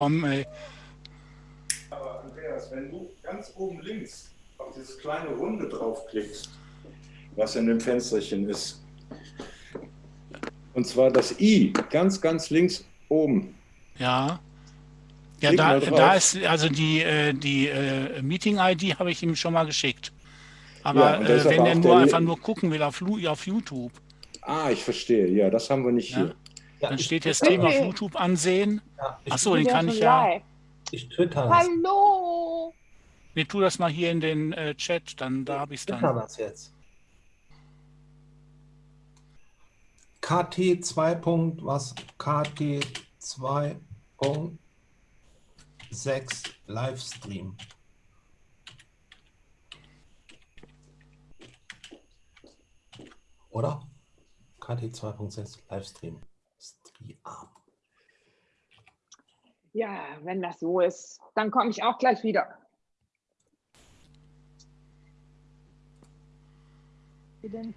Komm, ey. Aber Andreas, wenn du ganz oben links auf dieses kleine Runde draufklickst, was in dem Fensterchen ist, und zwar das I, ganz, ganz links oben. Ja. Ja, Klick da, da ist also die, äh, die äh, Meeting-ID habe ich ihm schon mal geschickt. Aber Ja, äh, wenn aber er nur einfach nur gucken will auf, auf YouTube, Ah, ich verstehe. Ja, das haben wir nicht Ja. hier. Ja, dann steht jetzt twitter- Thema auf. YouTube ansehen. Ja, ich, Achso, den kann ich ja. live. ich twitter das. Hallo! Nee, tu das mal hier in den äh, Chat, dann da habe ich es twitter dann. das jetzt. KT 2. Punkt, was? KT 2.6 Livestream. Oder? KT 2.6 Livestream. Stream. Ja, wenn das so ist, dann komme ich auch gleich wieder. Wie denn?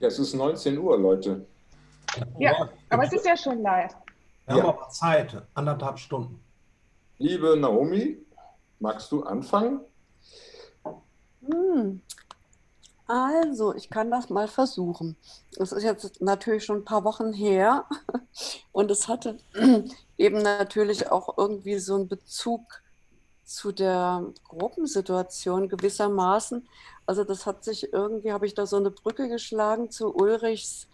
Ja, es ist 19 Uhr, Leute. Ja, aber es ist ja schon live. Wir Ja. haben aber Zeit, anderthalb Stunden. Liebe Naomi, magst du anfangen? Hm. Also, ich kann das mal versuchen. Es ist jetzt natürlich schon ein paar Wochen her und es hatte eben natürlich auch irgendwie so einen Bezug zu der Gruppensituation gewissermaßen. Also das hat sich irgendwie, habe ich da so eine Brücke geschlagen zu Ulrichs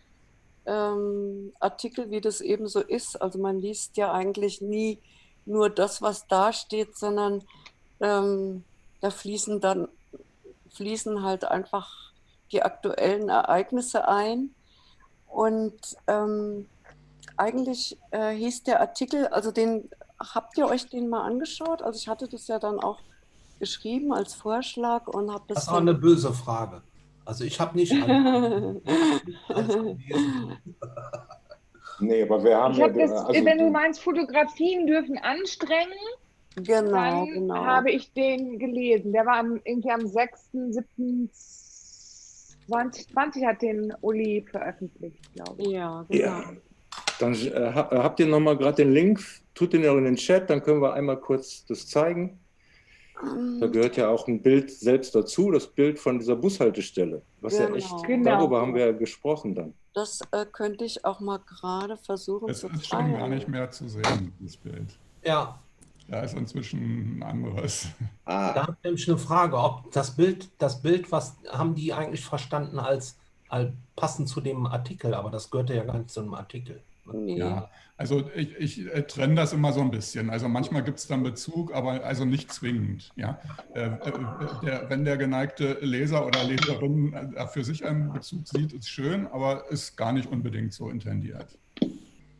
ähm, Artikel, wie das eben so ist. Also man liest ja eigentlich nie nur das, was da steht, sondern ähm, da fließen dann fließen halt einfach die aktuellen Ereignisse ein. Und ähm, eigentlich äh, hieß der Artikel, also den habt ihr euch den mal angeschaut? Also ich hatte das ja dann auch geschrieben als Vorschlag und habe Das das war eine böse Frage. Also ich habe nicht alle-. Nee, aber wir haben Ich habe ja, das, also, wenn du meinst, Fotografien dürfen anstrengen, genau, dann genau. habe ich den gelesen. Der war am, irgendwie am 6., 7., 2020 hat den Uli veröffentlicht, glaube ich. ja, genau. Ja. Dann äh, ha- habt ihr nochmal gerade den Link, tut den ja in den Chat, dann können wir einmal kurz das zeigen. Da Ähm, gehört ja auch ein Bild selbst dazu, das Bild von dieser Bushaltestelle. Was ja Genau. echt, Genau. darüber haben wir ja gesprochen dann. Das äh, könnte ich auch mal gerade versuchen Es zu ist schon gar nicht mehr zu sehen, das Bild. Ja, Da ist inzwischen ein anderes. Ah, da habe ich nämlich eine Frage, ob das Bild, das Bild, was haben die eigentlich verstanden als, als passend zu dem Artikel, aber das gehörte ja gar nicht zu einem Artikel. Nee. Ja, also ich, ich äh, trenne das immer so ein bisschen. Also manchmal gibt es dann Bezug, aber also nicht zwingend. Ja? Äh, äh, der, wenn der geneigte Leser oder Leserin für sich einen Bezug sieht, ist schön, aber ist gar nicht unbedingt so intendiert.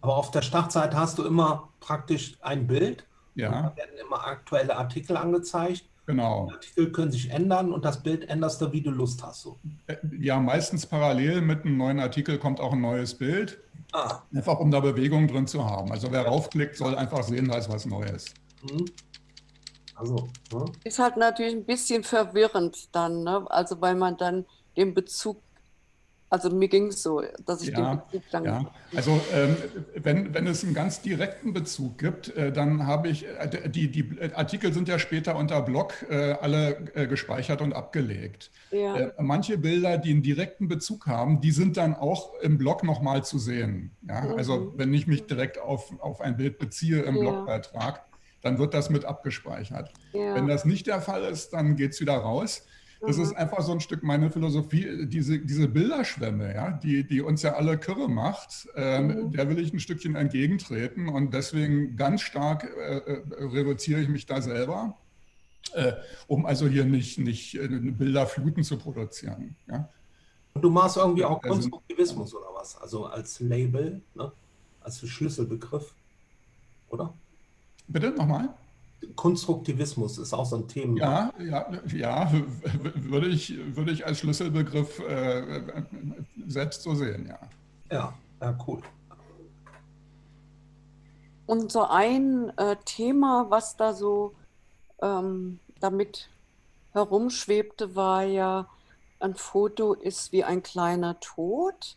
Aber auf der Startseite hast du immer praktisch ein Bild. Und Ja, da werden immer aktuelle Artikel angezeigt. genau. Die Artikel können sich ändern und das Bild änderst du, wie du Lust hast. So. Äh, Ja, meistens parallel mit einem neuen Artikel kommt auch ein neues Bild, Ah, einfach um da Bewegung drin zu haben. Also wer raufklickt, soll einfach sehen, da ist was Neues. hm. Also, ne? Ist halt natürlich ein bisschen verwirrend dann, ne? Also weil man dann den Bezug, also mir ging es so, dass ich Ja, den Bezug dann Ja, also ähm, wenn, wenn es einen ganz direkten Bezug gibt, äh, dann habe ich, äh, die, die Artikel sind ja später unter Blog äh, alle äh, gespeichert und abgelegt. ja, Äh, manche Bilder, die einen direkten Bezug haben, die sind dann auch im Blog nochmal zu sehen. Ja? Mhm. Also wenn ich mich direkt auf, auf ein Bild beziehe im Ja. Blogbeitrag, dann wird das mit abgespeichert. ja. Wenn das nicht der Fall ist, dann geht es wieder raus. Das Mhm. ist einfach so ein Stück meine Philosophie, diese, diese Bilderschwemme, ja, die, die uns ja alle kirre macht, ähm, Mhm. der will ich ein Stückchen entgegentreten und deswegen ganz stark äh, äh, reduziere ich mich da selber, äh, um also hier nicht, nicht äh, Bilderfluten zu produzieren. Ja. Und du machst irgendwie auch Also- Konstruktivismus oder was? Also als Label, ne? als Schlüsselbegriff, oder? Bitte nochmal? Konstruktivismus ist auch so ein Thema. Ja, ja, ja, würde ich, würde ich als Schlüsselbegriff äh, selbst so sehen, ja. Ja, ja, cool. Und so ein äh, Thema, was da so ähm, damit herumschwebte, war ja ein Foto ist wie ein kleiner Tod.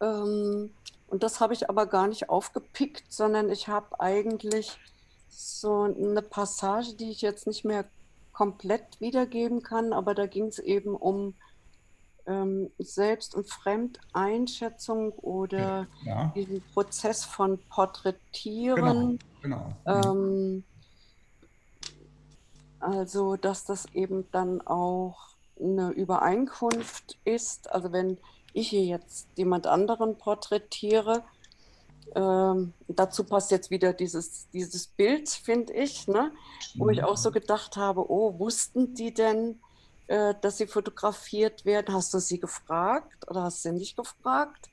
Ähm, und das habe ich aber gar nicht aufgepickt, sondern ich habe eigentlich so eine Passage, die ich jetzt nicht mehr komplett wiedergeben kann, aber da ging es eben um ähm, Selbst- und Fremdeinschätzung oder Ja, diesen Prozess von Porträtieren. genau. Ähm, also, dass das eben dann auch eine Übereinkunft ist. Also, wenn ich hier jetzt jemand anderen porträtiere, ähm, dazu passt jetzt wieder dieses, dieses Bild, finde ich, ne? wo ich auch so gedacht habe, oh, wussten die denn, äh, dass sie fotografiert werden? Hast du sie gefragt oder hast du sie nicht gefragt?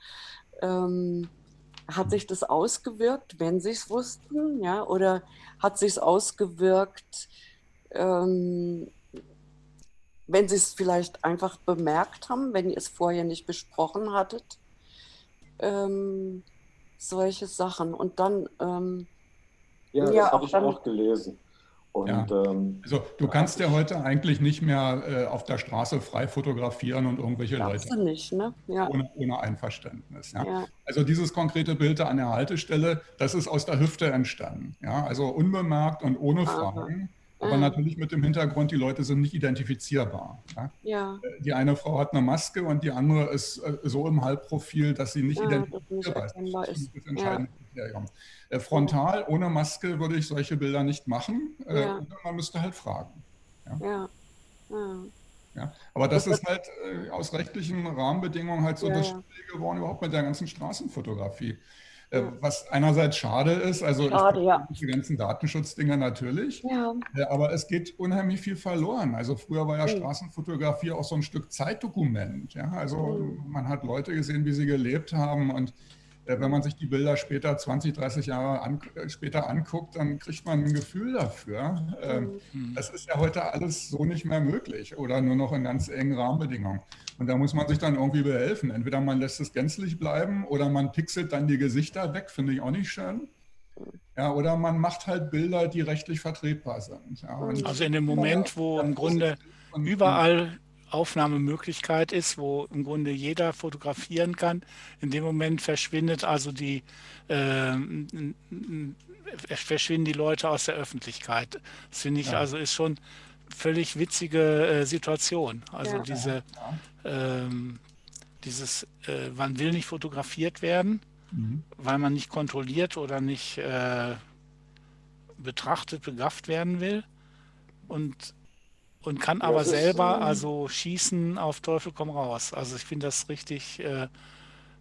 Ähm, hat sich das ausgewirkt, wenn sie es wussten, ja, oder hat sich es ausgewirkt, ähm, wenn sie es vielleicht einfach bemerkt haben, wenn ihr es vorher nicht besprochen hattet? Solche Sachen. Und dann, ähm, Ja, das Ja, habe ich dann- auch gelesen. Und Ja. ähm, Also du kannst ja heute eigentlich nicht mehr äh, auf der Straße frei fotografieren und irgendwelche Leute du nicht, ne? Ja, ohne, ohne Einverständnis. Ja. ja, Also dieses konkrete Bild da an der Haltestelle, das ist aus der Hüfte entstanden. Ja, also unbemerkt und ohne Aha. Aber Ah. natürlich mit dem Hintergrund, die Leute sind nicht identifizierbar. Ja. ja, Die eine Frau hat eine Maske und die andere ist äh, so im Halbprofil, dass sie nicht Ja, nicht identifizierbar ist. erkennbar Das ist. das entscheidende Kriterium. Äh, Frontal, ohne Maske würde ich solche Bilder nicht machen. Äh, Ja. Man müsste halt fragen. ja. ja. Ja, aber das Das ist halt äh, aus rechtlichen Rahmenbedingungen halt so Ja, das ja. Schwierige geworden, überhaupt mit der ganzen Straßenfotografie. Äh. Was einerseits schade ist, also Schade, ich ja. die ganzen Datenschutzdinger natürlich, Ja, äh, aber es geht unheimlich viel verloren. Also früher war ja Mhm. Straßenfotografie auch so ein Stück Zeitdokument. Ja? Also Mhm. man hat Leute gesehen, wie sie gelebt haben und äh, wenn man sich die Bilder später, 20, 30 Jahre an, äh, später anguckt, dann kriegt man ein Gefühl dafür. Mhm. das ist ja heute alles so nicht mehr möglich oder nur noch in ganz engen Rahmenbedingungen. Und da muss man sich dann irgendwie behelfen. Entweder man lässt es gänzlich bleiben oder man pixelt dann die Gesichter weg, finde ich auch nicht schön. Ja, oder man macht halt Bilder, die rechtlich vertretbar sind. Ja, Also in dem Moment, wo im Grunde und- überall Aufnahmemöglichkeit ist, wo im Grunde jeder fotografieren kann. In dem Moment verschwindet also die, äh, verschwinden die Leute aus der Öffentlichkeit. Das finde ich Ja. also ist schon völlig witzige äh, Situation. Also Ja. diese, ähm, dieses, äh, man will nicht fotografiert werden, Mhm. weil man nicht kontrolliert oder nicht äh, betrachtet, begafft werden will und, und kann Ja, aber das ist, selber ähm, also schießen auf Teufel komm raus. Also ich finde das richtig äh,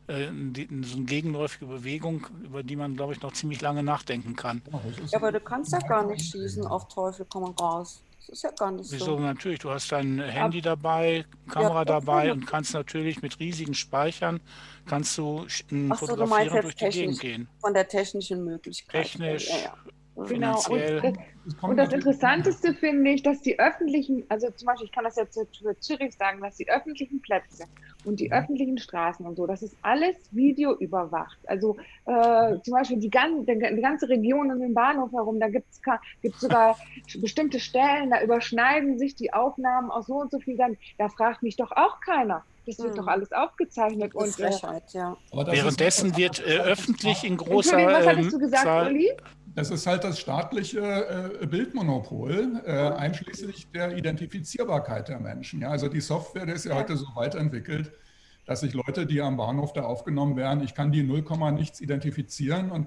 äh, die, so eine gegenläufige Bewegung, über die man, glaube ich, noch ziemlich lange nachdenken kann. Das ja, aber du kannst ja gar nicht schießen auf Teufel komm raus. Ist ja gar nicht Wieso so. natürlich, du hast dein Handy dabei, Kamera doch, dabei ja. und kannst natürlich mit riesigen Speichern kannst du Ach so, du Fotografieren meinst jetzt durch die Gegend gehen. Von der technischen Möglichkeit. Technisch, Ja, ja. Genau. Und das, kommt und das Interessanteste finde ich, dass die öffentlichen, also zum Beispiel, ich kann das jetzt für Zürich sagen, dass die öffentlichen Plätze und die Mhm. öffentlichen Straßen und so, das ist alles videoüberwacht. Also äh, zum Beispiel die, gan die, die ganze Region um den Bahnhof herum, da gibt es sogar bestimmte Stellen, da überschneiden sich die Aufnahmen aus so und so viel. Dann, da fragt mich doch auch keiner. Das wird Mhm. doch alles aufgezeichnet. Und, äh, Frechheit, ja. Währenddessen wird äh, öffentlich in großer Entschuldigung, was ähm, hattest du gesagt, Zahl Uli? Das ist halt das staatliche äh, Bildmonopol, äh, einschließlich der Identifizierbarkeit der Menschen. Ja, also die Software, die ist ja, heute so weit entwickelt, dass sich Leute, die am Bahnhof da aufgenommen werden, ich kann die 0, nichts identifizieren und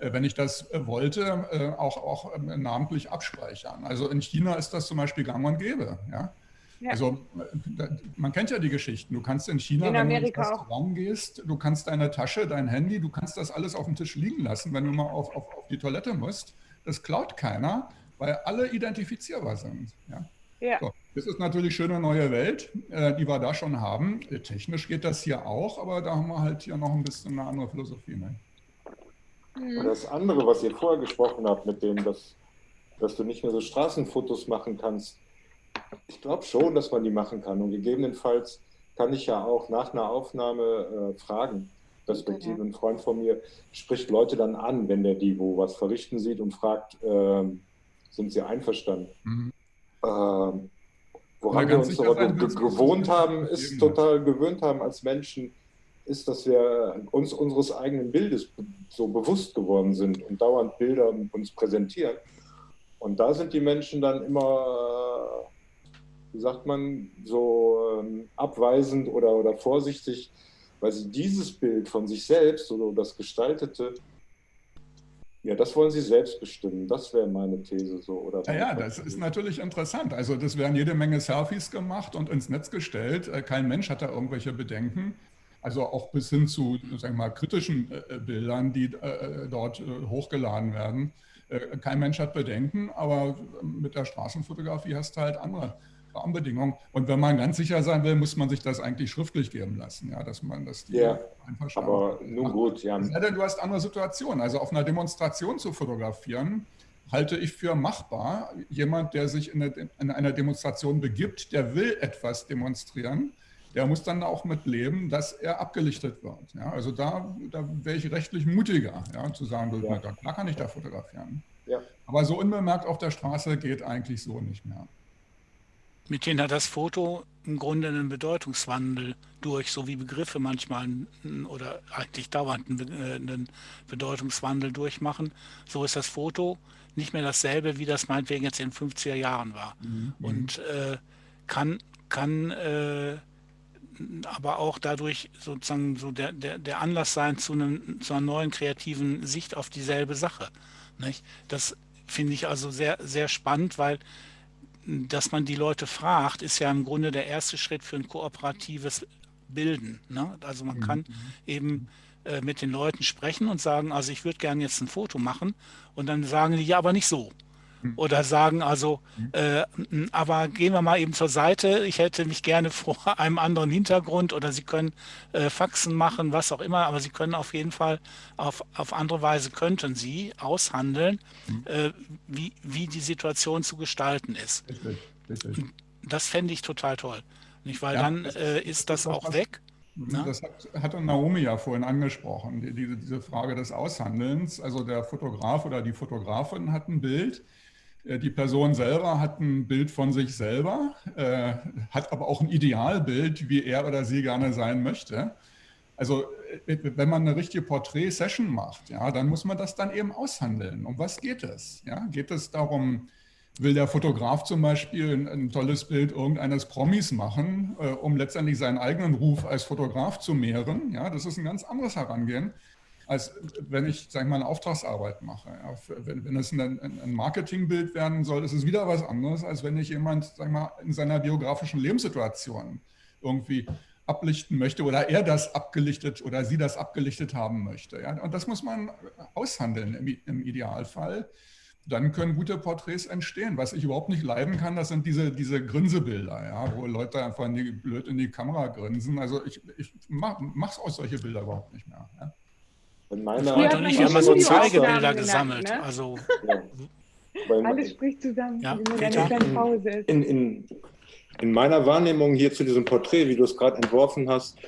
äh, wenn ich das äh, wollte, äh, auch, auch ähm, namentlich abspeichern. Also in China ist das zum Beispiel gang und gäbe. Ja? Ja. Also äh, man kennt ja die Geschichten. Du kannst in China, In wenn du ins Amerika auch. Restaurant gehst, du kannst deine Tasche, dein Handy, du kannst das alles auf dem Tisch liegen lassen, wenn du mal auf, auf, auf die Toilette musst. Das klaut keiner, weil alle identifizierbar sind. Ja? Ja. So, das ist natürlich schöne neue Welt, äh, die wir da schon haben. Äh, Technisch geht das hier auch, aber da haben wir halt hier noch ein bisschen eine andere Philosophie. Ne? Und das andere, was ihr vorher gesprochen habt, mit dem, dass, dass du nicht mehr so Straßenfotos machen kannst, ich glaube schon, dass man die machen kann. Und gegebenenfalls kann ich ja auch nach einer Aufnahme äh, fragen. Respektive ein Freund von mir spricht Leute dann an, wenn der die wo was verrichten sieht und fragt, ähm, sind sie einverstanden? Mhm. Ähm, Woran wir uns aber gewohnt haben, ist total gewöhnt haben als Menschen, ist, dass wir uns unseres eigenen Bildes so bewusst geworden sind und dauernd Bilder uns präsentieren. Und da sind die Menschen dann immer, wie sagt man, so ähm, abweisend oder, oder vorsichtig, weil sie dieses Bild von sich selbst oder das Gestaltete ja, das wollen Sie selbst bestimmen. Das wäre meine These so. Oder ja, ja, das ist natürlich interessant. Also das werden jede Menge Selfies gemacht und ins Netz gestellt. Äh, kein Mensch hat da irgendwelche Bedenken. Also auch bis hin zu sagen wir mal, kritischen äh, Bildern, die äh, dort hochgeladen werden. Kein Mensch hat Bedenken, aber mit der Straßenfotografie hast du halt andere Rahmenbedingungen. Und wenn man ganz sicher sein will, muss man sich das eigentlich schriftlich geben lassen, ja, dass man das die ja, aber nun gut, ja. Denn du hast andere Situationen. Also auf einer Demonstration zu fotografieren, halte ich für machbar. Jemand, der sich in, eine, in einer Demonstration begibt, der will etwas demonstrieren, der muss dann auch mit leben, dass er abgelichtet wird. Ja, also da, da wäre ich rechtlich mutiger, ja, zu sagen, ja. da kann ich da fotografieren. Ja. Aber so unbemerkt auf der Straße geht eigentlich so nicht mehr. Mithin hat das Foto im Grunde einen Bedeutungswandel durch, so wie Begriffe manchmal oder eigentlich dauernd einen äh, Bedeutungswandel durchmachen. So ist das Foto nicht mehr dasselbe, wie das meinetwegen jetzt in den 50er Jahren war. Mhm. Und äh, kann, kann äh, aber auch dadurch sozusagen so der, der, der Anlass sein zu, einem, zu einer neuen kreativen Sicht auf dieselbe Sache. Nicht? Das finde ich also sehr, sehr spannend, weil dass man die Leute fragt, ist ja im Grunde der erste Schritt für ein kooperatives Bilden. Ne? Also man mhm. kann eben äh, mit den Leuten sprechen und sagen, also ich würde gerne jetzt ein Foto machen und dann sagen die, ja, aber nicht so. Hm. oder sagen also, hm. äh, aber gehen wir mal eben zur Seite, ich hätte mich gerne vor einem anderen Hintergrund oder Sie können äh, Faxen machen, was auch immer, aber Sie können auf jeden Fall auf, auf andere Weise könnten Sie aushandeln, mhm. äh, wie, wie die Situation zu gestalten ist. Richtig, richtig. Das fände ich total toll. Nicht? Weil ja, dann äh, ist das auch was, weg. Ne? Das hat, hatte Naomi ja vorhin angesprochen, die, diese, diese Frage des Aushandelns. Also der Fotograf oder die Fotografin hat ein Bild, die Person selber hat ein Bild von sich selber, äh, hat aber auch ein Idealbild, wie er oder sie gerne sein möchte. Also äh, wenn man eine richtige Porträt-Session macht, ja, dann muss man das dann eben aushandeln. Um was geht es? Ja, geht es darum, will der Fotograf zum Beispiel ein, ein tolles Bild irgendeines Promis machen, äh, um letztendlich seinen eigenen Ruf als Fotograf zu mehren? Ja, das ist ein ganz anderes Herangehen als wenn ich, sag ich mal, eine Auftragsarbeit mache. Ja, wenn, wenn es ein, ein, Marketingbild werden soll, ist es wieder was anderes, als wenn ich jemand, sag ich mal, in seiner biografischen Lebenssituation irgendwie ablichten möchte oder er das abgelichtet oder sie das abgelichtet haben möchte. Ja? Und das muss man aushandeln im, im Idealfall. Dann können gute Porträts entstehen. Was ich überhaupt nicht leiden kann, das sind diese, diese Grinsebilder, ja, wo Leute einfach in die, blöd in die Kamera grinsen. Also ich, ich mache es aus solche Bilder überhaupt nicht mehr. Ja? In meiner Früher hat man ja immer so Zeigebilder gesammelt. Ne? Also, ja. Alles spricht zusammen, ja, wenn eine kleine Pause ist. In, in, in meiner Wahrnehmung hier zu diesem Porträt, wie du es gerade entworfen hast,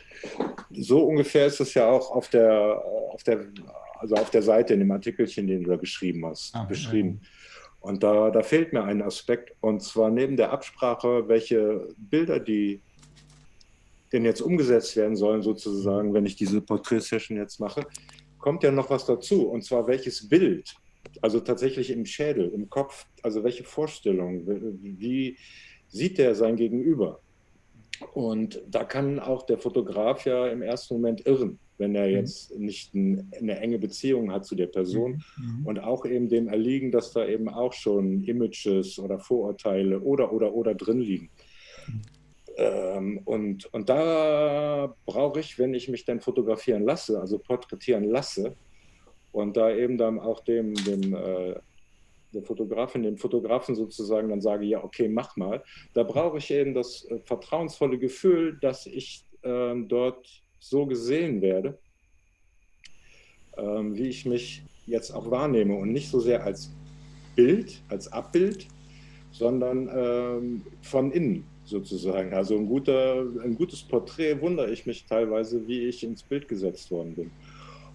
so ungefähr ist es ja auch auf der, auf der, also auf der Seite in dem Artikelchen, den du da geschrieben hast, ah, beschrieben. Ja. Und da, da fehlt mir ein Aspekt, und zwar neben der Absprache, welche Bilder die denn jetzt umgesetzt werden sollen, sozusagen, wenn ich diese Porträtsession jetzt mache, kommt ja noch was dazu, und zwar welches Bild, also tatsächlich im Schädel, im Kopf, also welche Vorstellung, wie sieht der sein Gegenüber? Und da kann auch der Fotograf ja im ersten Moment irren, wenn er mhm. jetzt nicht eine enge Beziehung hat zu der Person mhm. mhm. und auch eben dem erliegen, dass da eben auch schon Images oder Vorurteile oder, oder, oder drin liegen. Ähm, und, und da brauche ich, wenn ich mich dann fotografieren lasse, also porträtieren lasse, und da eben dann auch dem, dem äh, der Fotografin, dem Fotografen sozusagen dann sage, ja, okay, mach mal. Da brauche ich eben das äh, vertrauensvolle Gefühl, dass ich äh, dort so gesehen werde, ähm, wie ich mich jetzt auch wahrnehme und nicht so sehr als Bild, als Abbild, sondern ähm, von innen sozusagen. Also ein, guter, ein gutes Porträt wundere ich mich teilweise, wie ich ins Bild gesetzt worden bin.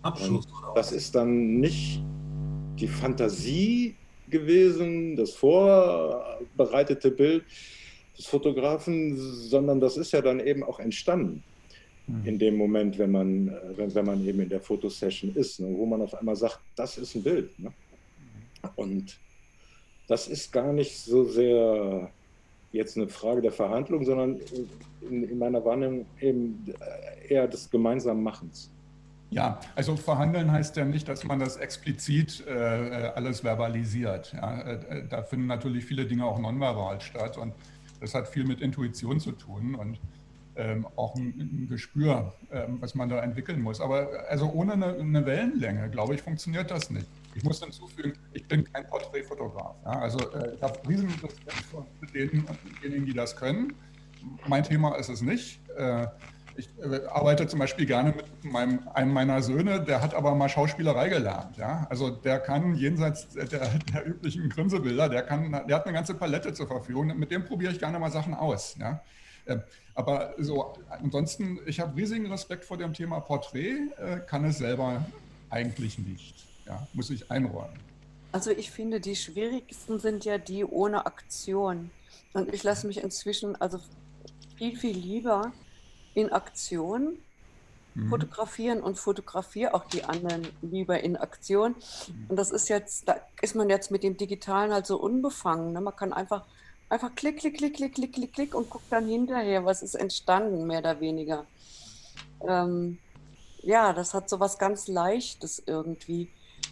Abschluss. Das ist dann nicht die Fantasie gewesen, das vorbereitete Bild, des Fotografen, sondern das ist ja dann eben auch entstanden in dem Moment, wenn man, wenn, wenn man eben in der Fotosession ist, ne, wo man auf einmal sagt, das ist ein Bild. Ne? Und das ist gar nicht so sehr jetzt eine Frage der Verhandlung, sondern in, in meiner Wahrnehmung eben eher des gemeinsamen Machens. Ja, also verhandeln heißt ja nicht, dass man das explizit äh, alles verbalisiert. Ja, äh, da finden natürlich viele Dinge auch nonverbal statt und das hat viel mit Intuition zu tun und ähm, auch ein, ein Gespür, ähm, was man da entwickeln muss. Aber also ohne eine, eine, Wellenlänge, glaube ich, funktioniert das nicht. Ich muss hinzufügen, ich bin kein Porträtfotograf. Ja, also äh, ich habe riesen Respekt vor denjenigen, die das können. Mein Thema ist es nicht. Äh, ich äh, arbeite zum Beispiel gerne mit meinem, einem meiner Söhne, der hat aber mal Schauspielerei gelernt. Ja? Also der kann jenseits der, der üblichen Grinsebilder, der, kann, der hat eine ganze Palette zur Verfügung. Mit dem probiere ich gerne mal Sachen aus. Ja? Ähm, aber so, ansonsten, ich habe riesigen Respekt vor dem Thema Porträt, äh, kann es selber eigentlich nicht. Ja, muss ich einräumen. Also ich finde, die schwierigsten sind ja die ohne Aktion. Und ich lasse mich inzwischen also viel, viel lieber in Aktion mhm. fotografieren und fotografiere auch die anderen lieber in Aktion. Mhm. Und das ist jetzt, da ist man jetzt mit dem Digitalen halt so unbefangen. Ne? Man kann einfach Einfach klick, klick, klick, klick, klick, klick, klick und guck dann hinterher, was ist entstanden, mehr oder weniger. Ähm, ja, das hat so was ganz Leichtes irgendwie.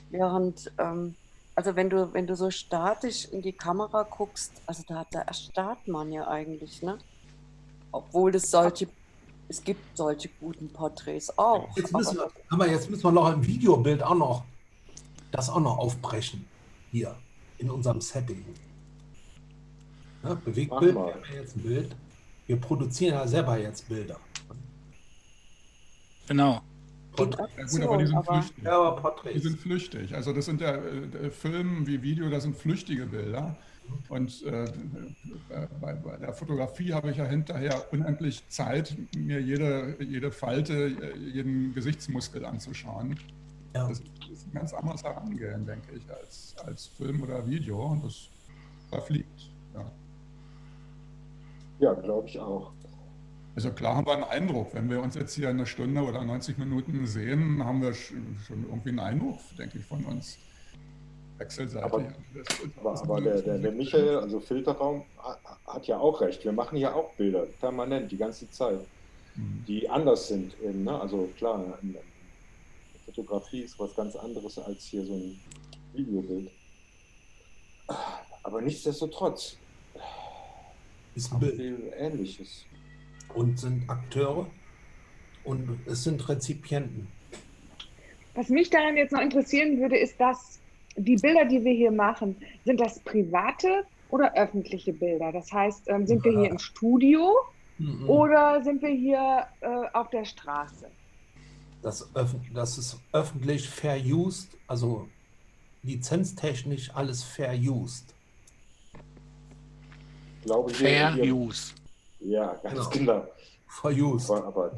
Während, ähm, also wenn du, wenn du so statisch in die Kamera guckst, also da, da erstarrt man ja eigentlich, ne? Obwohl es solche, es gibt solche guten Porträts auch. Jetzt müssen wir, aber jetzt müssen wir noch ein Videobild auch noch, das auch noch aufbrechen. Hier, in unserem Setting. Ja, Bewegtbild wäre jetzt ein Bild. Wir produzieren ja selber jetzt Bilder. Genau. Ja, gut, aber die sind aber, flüchtig. Ja, aber Porträts. Die sind flüchtig. Also das sind ja äh, Filme wie Video, das sind flüchtige Bilder. Und äh, bei, bei, der Fotografie habe ich ja hinterher unendlich Zeit, mir jede, jede Falte, jeden Gesichtsmuskel anzuschauen. Ja. Das ist ein ganz anderes Herangehen, denke ich, als, als Film oder Video. Und das verfliegt. Ja. Ja, glaube ich auch. Also klar haben wir einen Eindruck. Wenn wir uns jetzt hier eine Stunde oder 90 Minuten sehen, haben wir schon irgendwie einen Eindruck, denke ich, von uns. Wechselseitig. Aber, aber, aber der, der, der, Michael, also Filterraum, hat ja auch recht. Wir machen ja auch Bilder, permanent, die ganze Zeit, mhm. die anders sind. Eben, ne? Also klar, Fotografie ist was ganz anderes als hier so ein Videobild. Aber nichtsdestotrotz, ist ein Bild. Ähnliches. Und sind Akteure und es sind Rezipienten. Was mich daran jetzt noch interessieren würde, ist, dass die Bilder, die wir hier machen, sind das private oder öffentliche Bilder? Das heißt, ähm, sind wir hier im Studio mhm. oder sind wir hier äh, auf der Straße? Das, das ist öffentlich fair used, also lizenztechnisch alles fair used glaube ich. Fair Use. Ja, ganz genau. genau. For Use. Aber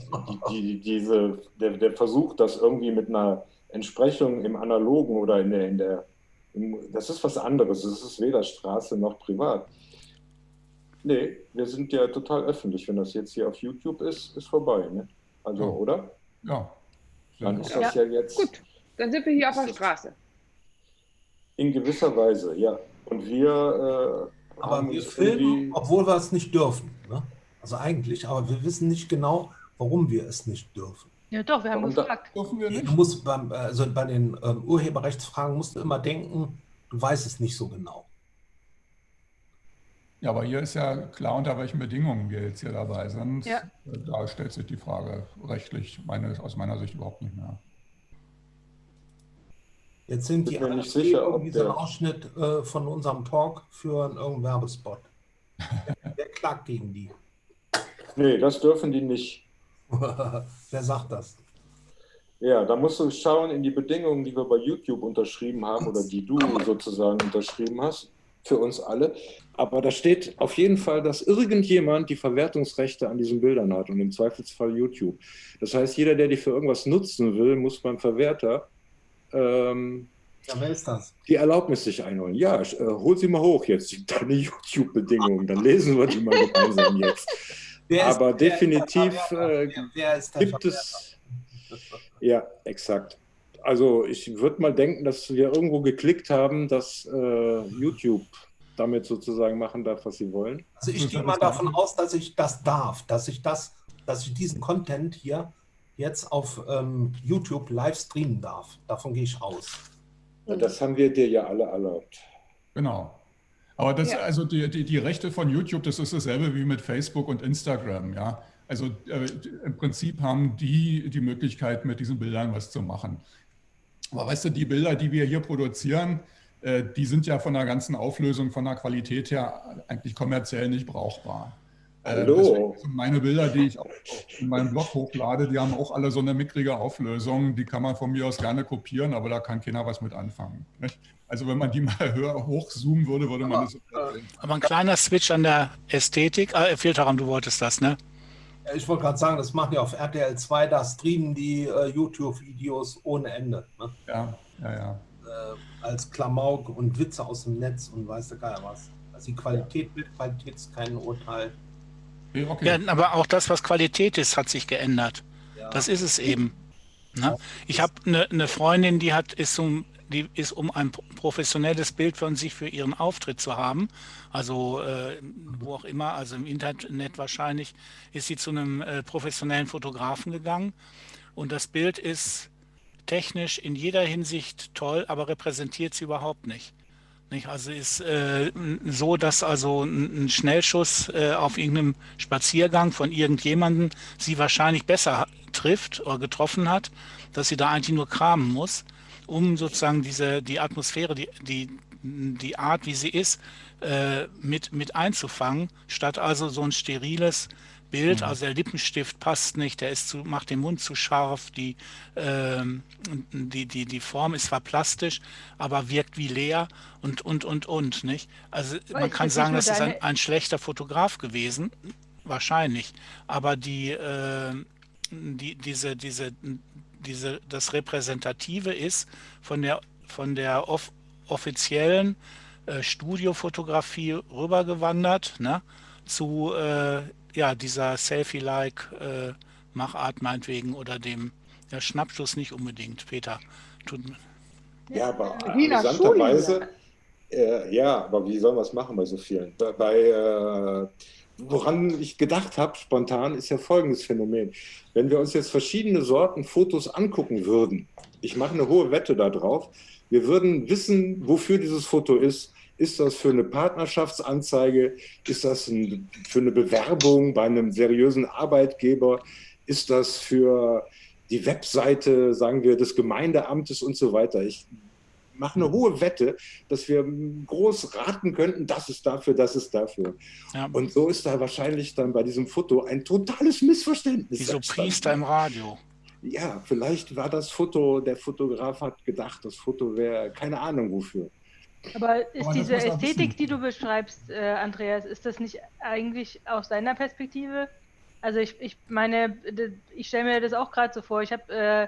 die, die, diese, der, der Versuch, das irgendwie mit einer Entsprechung im Analogen oder in der, in der im, das ist was anderes. Es ist weder Straße noch privat. Nee, wir sind ja total öffentlich. Wenn das jetzt hier auf YouTube ist, ist vorbei. Ne? Also, ja. oder? Ja. Dann ist das ja, ja jetzt. Gut, dann sind wir hier auf der Straße. In gewisser Weise, ja. Und wir äh, aber wir filmen, obwohl wir es nicht dürfen. Also eigentlich, aber wir wissen nicht genau, warum wir es nicht dürfen. Ja doch, wir haben warum gefragt. Dürfen wir nicht? Du musst beim, also bei den ähm, Urheberrechtsfragen musst du immer denken, du weißt es nicht so genau. Ja, aber hier ist ja klar, unter welchen Bedingungen wir jetzt hier dabei sind. Ja. Da stellt sich die Frage rechtlich meine, aus meiner Sicht überhaupt nicht mehr. Jetzt sind die nicht sicher, ob dieser Ausschnitt äh, von unserem Talk für irgendeinen Werbespot. Wer klagt gegen die? Nee, das dürfen die nicht. Wer sagt das? Ja, da musst du schauen in die Bedingungen, die wir bei YouTube unterschrieben haben oder die du sozusagen unterschrieben hast, für uns alle. Aber da steht auf jeden Fall, dass irgendjemand die Verwertungsrechte an diesen Bildern hat und im Zweifelsfall YouTube. Das heißt, jeder, der die für irgendwas nutzen will, muss beim Verwerter ähm, Ja, wer ist das? die Erlaubnis sich einholen. Ja, äh, hol sie mal hoch jetzt, deine YouTube-Bedingungen. Dann lesen wir die mal gemeinsam jetzt. Wer Aber wer ist definitiv äh, gibt es. Ja, exakt. Also ich würde mal denken, dass wir irgendwo geklickt haben, dass äh, YouTube damit sozusagen machen darf, was sie wollen. Also ich gehe mal davon aus, dass ich das darf, dass ich das, dass ich diesen Content hier jetzt auf ähm, YouTube live streamen darf. Davon gehe ich aus. Ja, Das haben wir dir ja alle erlaubt. Genau. Aber das, Ja. also die, die, die Rechte von YouTube, das ist dasselbe wie mit Facebook und Instagram, ja. Also äh, im Prinzip haben die die Möglichkeit, mit diesen Bildern was zu machen. Aber weißt du, die Bilder, die wir hier produzieren, äh, die sind ja von der ganzen Auflösung, von der Qualität her eigentlich kommerziell nicht brauchbar. Äh, Hallo. deswegen sind meine Bilder, die ich auch in meinem Blog hochlade, die haben auch alle so eine mickrige Auflösung. Die kann man von mir aus gerne kopieren, aber da kann keiner was mit anfangen. Nicht? Also wenn man die mal höher hochzoomen würde, würde man das sofort sehen. Aber ein kleiner Switch an der Ästhetik. Äh, Filterraum, du wolltest das, ne? Ja, Ich wollte gerade sagen, das machen die auf RTL 2, da streamen die äh, YouTube-Videos ohne Ende. Ne? Ja, ja, ja. Äh, als Klamauk und Witze aus dem Netz und weiß der Geier was. Also die Qualität, Bildqualität ist kein Urteil. Okay, okay. Ja, aber auch das, was Qualität ist, hat sich geändert. Ja. Das ist es eben. Ne? Ich habe eine ne Freundin, die hat, ist um, die ist um ein professionelles Bild von sich für ihren Auftritt zu haben, also äh, wo auch immer, also im Internet wahrscheinlich, ist sie zu einem äh, professionellen Fotografen gegangen und das Bild ist technisch in jeder Hinsicht toll, aber repräsentiert sie überhaupt nicht. Nicht? Also ist äh, so, dass also ein, Schnellschuss äh, auf irgendeinem Spaziergang von irgendjemandem sie wahrscheinlich besser trifft oder getroffen hat, dass sie da eigentlich nur kramen muss, um sozusagen diese die Atmosphäre, die die die Art, wie sie ist, äh, mit mit einzufangen, statt also so ein steriles Bild, also der Lippenstift passt nicht, der ist zu, macht den Mund zu scharf, die, ähm, die, die, die Form ist zwar plastisch, aber wirkt wie leer und, und, und, und, nicht? Also man ist kann sagen, das ist ein, ein schlechter Fotograf gewesen, wahrscheinlich, aber die, äh, die, diese, diese, diese, das Repräsentative ist von der, von der off offiziellen äh, Studiofotografie rübergewandert, ne? zu äh, ja, dieser Selfie-like äh, Machart meinetwegen oder dem ja, Schnappschuss nicht unbedingt, Peter. Tut, mir- Ja, aber Wiener amüsanterweise, äh, ja, aber wie sollen wir es machen bei so vielen? Bei, bei äh, woran ich gedacht habe, spontan, ist ja folgendes Phänomen. Wenn wir uns jetzt verschiedene Sorten Fotos angucken würden, ich mache eine hohe Wette darauf, wir würden wissen, wofür dieses Foto ist. Ist das für eine Partnerschaftsanzeige? Ist das ein, für eine Bewerbung bei einem seriösen Arbeitgeber? Ist das für die Webseite, sagen wir, des Gemeindeamtes und so weiter? Ich mache eine hohe Wette, dass wir groß raten könnten, das ist dafür, das ist dafür. ja, Und so ist da wahrscheinlich dann bei diesem Foto ein totales Missverständnis. wie so entstanden. Priester im Radio. Ja, vielleicht war das Foto, der Fotograf hat gedacht, das Foto wäre keine Ahnung wofür. Aber ist das diese Ästhetik, die du beschreibst, äh, Andreas, ist das nicht eigentlich aus deiner Perspektive? Also ich, ich meine, ich stelle mir das auch gerade so vor. Ich habe äh,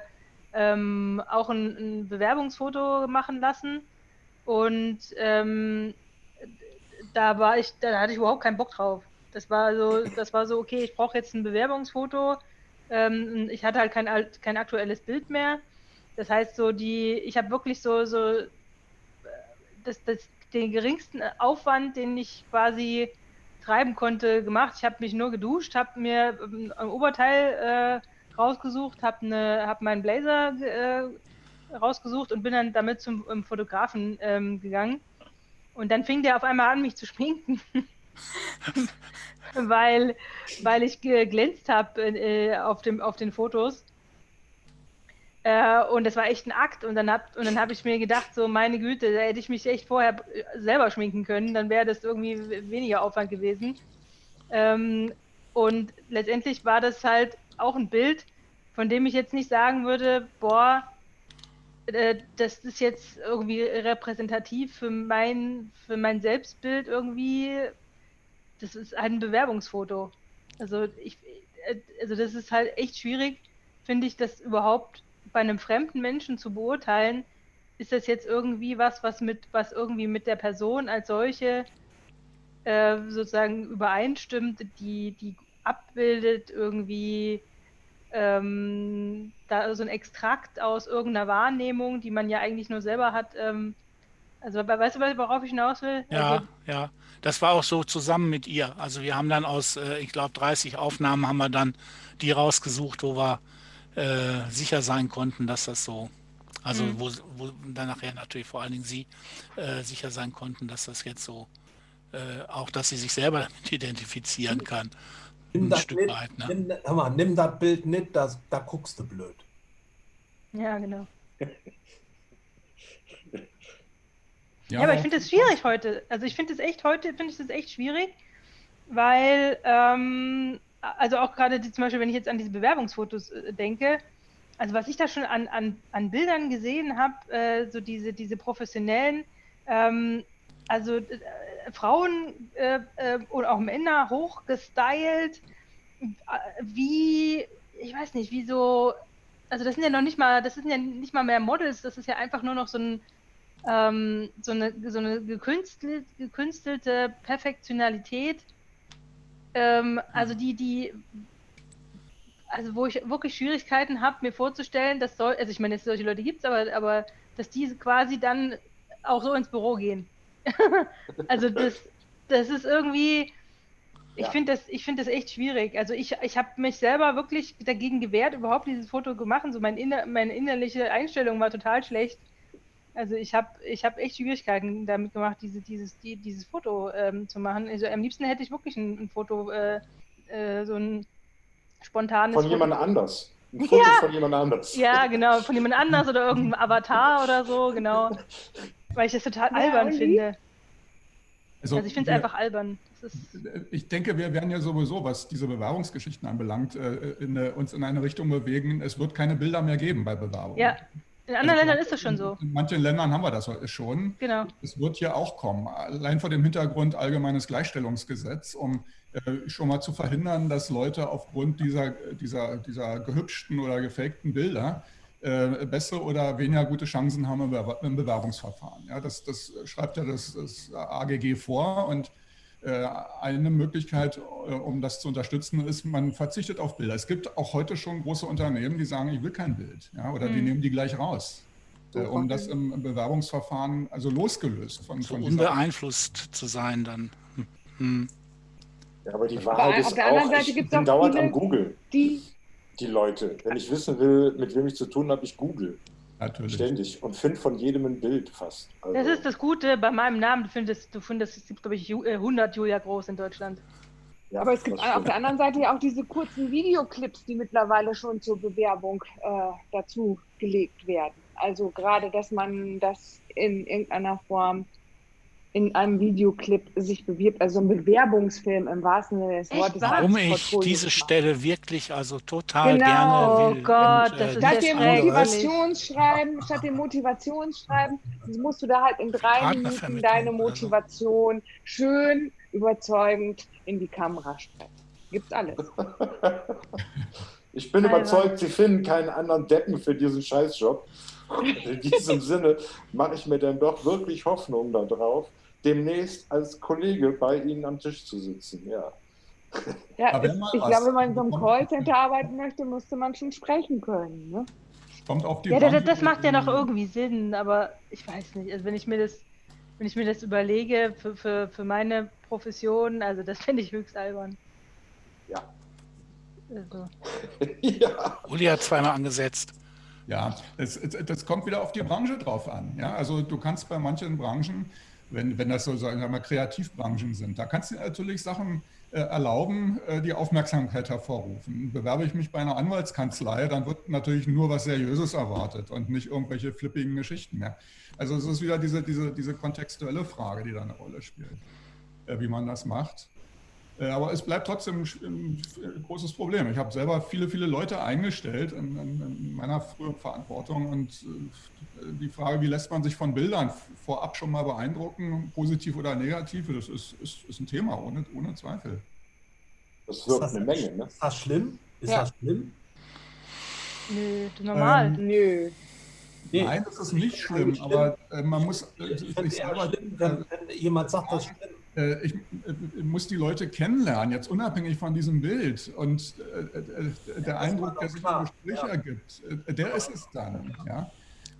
ähm, auch ein, ein Bewerbungsfoto machen lassen und ähm, da war ich, da hatte ich überhaupt keinen Bock drauf. Das war so, das war so, okay, ich brauche jetzt ein Bewerbungsfoto. Ähm, ich hatte halt kein, kein aktuelles Bild mehr. Das heißt, so die, ich habe wirklich so, so das, das, den geringsten Aufwand, den ich quasi treiben konnte, gemacht. Ich habe mich nur geduscht, habe mir ähm, ein Oberteil äh, rausgesucht, habe ne, hab meinen Blazer äh, rausgesucht und bin dann damit zum ähm, Fotografen ähm, gegangen. Und dann fing der auf einmal an, mich zu schminken. weil, weil ich geglänzt habe äh, auf, auf den Fotos. Äh, und das war echt ein Akt. Und dann habe hab ich mir gedacht, so meine Güte, da hätte ich mich echt vorher äh, selber schminken können, dann wäre das irgendwie weniger Aufwand gewesen. Ähm, und letztendlich war das halt auch ein Bild, von dem ich jetzt nicht sagen würde, boah, äh, das ist jetzt irgendwie repräsentativ für mein, für mein Selbstbild irgendwie. Das ist halt ein Bewerbungsfoto. Also ich, äh, also das ist halt echt schwierig, finde ich, das überhaupt bei einem fremden Menschen zu beurteilen, ist das jetzt irgendwie was, was mit, was irgendwie mit der Person als solche äh, sozusagen übereinstimmt, die, die abbildet irgendwie ähm, da so ein Extrakt aus irgendeiner Wahrnehmung, die man ja eigentlich nur selber hat. Ähm, also weißt du, worauf ich hinaus will? Ja, also, ja. Das war auch so zusammen mit ihr. Also wir haben dann aus, äh, ich glaube, 30 Aufnahmen haben wir dann die rausgesucht, wo wir äh, sicher sein konnten, dass das so, also Mhm. wo, wo dann nachher natürlich vor allen Dingen sie äh, sicher sein konnten, dass das jetzt so, äh, auch dass sie sich selber damit identifizieren kann. Nimm das, Stück nicht, weit, ne? nimm, hör mal, nimm das Bild nicht, das, da guckst du blöd. ja, genau. Ja, Ja, aber ich finde es schwierig heute. Also ich finde es echt heute, finde ich das echt schwierig, weil, ähm, also auch gerade zum Beispiel, wenn ich jetzt an diese Bewerbungsfotos äh, denke, also was ich da schon an, an, an Bildern gesehen habe, äh, so diese, diese professionellen, ähm, also äh, Frauen äh, äh, oder auch Männer hochgestylt, äh, wie, ich weiß nicht, wie so, also das sind ja noch nicht mal, das sind ja nicht mal mehr Models, das ist ja einfach nur noch so ein, ähm, so eine, so eine gekünstelt, gekünstelte Perfektionalität, ähm, also die, die, also wo ich wirklich Schwierigkeiten habe, mir vorzustellen, dass soll, also ich meine, dass solche Leute gibt es, aber, aber dass diese quasi dann auch so ins Büro gehen. also das, das ist irgendwie, ich Ja. finde das, ich finde das echt schwierig. Also ich, ich habe mich selber wirklich dagegen gewehrt, überhaupt dieses Foto gemacht. So mein inner, meine innerliche Einstellung war total schlecht. Also ich habe ich hab echt Schwierigkeiten damit gemacht, diese, dieses, die, dieses Foto ähm, zu machen. Also am liebsten hätte ich wirklich ein, ein Foto, äh, äh, so ein spontanes Von Foto. jemand anders. Ein Foto Ja. von jemand anders. Ja, genau, von jemand anders oder irgendeinem Avatar oder so, genau. Weil ich das total Ja, albern und wie? finde. Also ich finde es einfach albern. Das ist, Ich denke, wir werden ja sowieso, was diese Bewerbungsgeschichten anbelangt, äh, in eine, uns in eine Richtung bewegen. Es wird keine Bilder mehr geben bei Bewerbungen. ja, in anderen Ländern ist das schon so. In manchen Ländern haben wir das schon. Genau. Es wird hier auch kommen, allein vor dem Hintergrund allgemeines Gleichstellungsgesetz, um äh, schon mal zu verhindern, dass Leute aufgrund dieser, dieser, dieser gehübschten oder gefakten Bilder äh, bessere oder weniger gute Chancen haben im, Bewer im Bewerbungsverfahren. Ja, das, das schreibt ja das, das AGG vor und äh, eine Möglichkeit, äh, um das zu unterstützen, ist, man verzichtet auf Bilder. Es gibt auch heute schon große Unternehmen, die sagen, ich will kein Bild, ja, oder die Mhm. nehmen die gleich raus, äh, um das im, im Bewerbungsverfahren, also losgelöst von, So von unbeeinflusst zu sein dann. Hm. Hm. Ja, aber die auf Wahrheit ist der anderen auch, Seite ich bin auch dauernd viele- am Google, Die, die Leute. Wenn ich wissen will, mit wem ich zu tun habe, ich google Natürlich. ständig und finde von jedem ein Bild fast. Also, Das ist das Gute bei meinem Namen. Du findest, du findest es gibt, glaube ich, Ju- äh, 100 Julia Groß in Deutschland. ja, aber es gibt auf der anderen Seite ja auch diese kurzen Videoclips, die mittlerweile schon zur Bewerbung äh, dazu gelegt werden. Also gerade, dass man das in irgendeiner Form in einem Videoclip sich bewirbt, also ein Bewerbungsfilm im wahrsten Sinne des Wortes. Warum ich Portfolio diese macht. Stelle wirklich also total Genau. gerne Oh will. Gott, und, das äh, ist Statt dem Motivationsschreiben, statt dem Motivationsschreiben, musst du da halt in drei Minuten deine oder so. Motivation schön überzeugend in die Kamera sprechen. Gibt's alles. Ich bin Alter. überzeugt, Sie finden keinen anderen Deppen für diesen Scheißjob. In diesem Sinne mache ich mir dann doch wirklich Hoffnung darauf, demnächst als Kollege bei Ihnen am Tisch zu sitzen. Ja. Ja, ich was- glaube, wenn man in so einem Callcenter arbeiten möchte, müsste man schon sprechen können. Ne? Kommt auf die Ja, das, das macht ja noch irgendwie Sinn, aber ich weiß nicht. Also wenn ich mir das, wenn ich mir das überlege für, für, für meine Profession, also das finde ich höchst albern. Ja. Also, ja. Uli hat zweimal angesetzt. Ja, es, das kommt wieder auf die Branche drauf an. Ja, also du kannst bei manchen Branchen, wenn, wenn das so sagen wir mal Kreativbranchen sind, da kannst du natürlich Sachen äh, erlauben, äh, die Aufmerksamkeit hervorrufen. Bewerbe ich mich bei einer Anwaltskanzlei, dann wird natürlich nur was Seriöses erwartet und nicht irgendwelche flippigen Geschichten mehr. Also es ist wieder diese, diese, diese kontextuelle Frage, die da eine Rolle spielt, äh, wie man das macht. Äh, Aber es bleibt trotzdem ein, ein großes Problem. Ich habe selber viele, viele Leute eingestellt in, in, in meiner früheren Verantwortung und äh, die Frage, wie lässt man sich von Bildern vorab schon mal beeindrucken, positiv oder negativ, das ist, ist, ist ein Thema, ohne, ohne Zweifel. Das wirkt eine Menge. Ne? Ist das schlimm? Ist Ja. das schlimm? nö, normal. Ähm, Nö. Nee, Nein, das ist nicht schlimm, schlimm. aber äh, man muss äh, ich es eher selber, schlimm, wenn, wenn jemand sagt, das stimmt. äh, ich äh, muss die Leute kennenlernen, jetzt unabhängig von diesem Bild. Und äh, äh, der ist Eindruck, der sich im Gespräch ja. ergibt, äh, der ist es dann. Ja?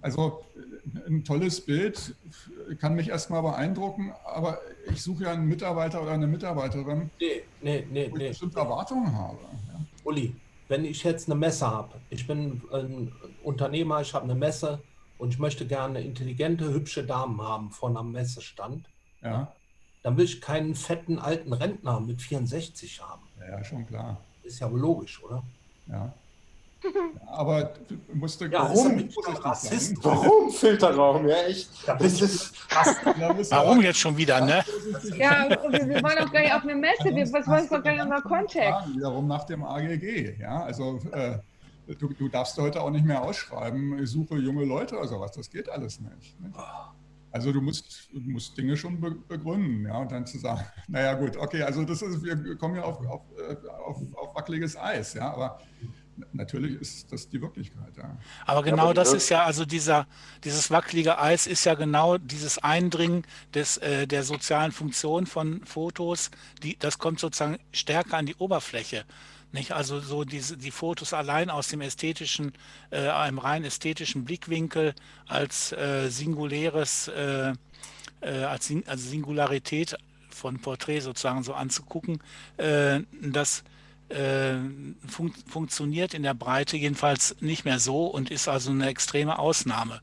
Also äh, ein tolles Bild kann mich erstmal beeindrucken, aber ich suche ja einen Mitarbeiter oder eine Mitarbeiterin, Nee, nee, nee, wo ich nee. bestimmte Erwartungen habe. Ja? Uli, wenn ich jetzt eine Messe habe, ich bin ein Unternehmer, ich habe eine Messe und ich möchte gerne intelligente, hübsche Damen haben von einem Messestand, Ja, dann will ich keinen fetten alten Rentner mit 64 haben. ja, schon klar. Ist ja wohl logisch, oder? Ja. Aber du musst Ja, Warum? Rassist. Warum Filterraum? Ja, echt. Das ist, Warum jetzt schon wieder, ne? Ja, wir, wollen doch gar nicht auf eine Messe, wir, was wollen doch gar nicht unser Kontext? Wiederum nach dem AGG. Ja, also äh, du, du darfst heute auch nicht mehr ausschreiben, ich suche junge Leute oder sowas. Das geht alles nicht. nicht? Also du musst, du musst Dinge schon be begründen, ja, und dann zu sagen, naja gut, okay, also das ist, wir kommen ja auf, auf, äh, auf, auf wackeliges Eis, ja, aber natürlich ist das die Wirklichkeit, ja. Aber genau aber das das- ist ja, also dieser, dieses wackelige Eis ist ja genau dieses Eindringen des, äh, der sozialen Funktion von Fotos, die, das kommt sozusagen stärker an die Oberfläche. Nicht? Also so diese, die Fotos allein aus dem ästhetischen, äh, einem rein ästhetischen Blickwinkel als äh, singuläres, äh, äh, als, Sing also Singularität von Porträt sozusagen so anzugucken, äh, das äh, fun funktioniert in der Breite jedenfalls nicht mehr so und ist also eine extreme Ausnahme.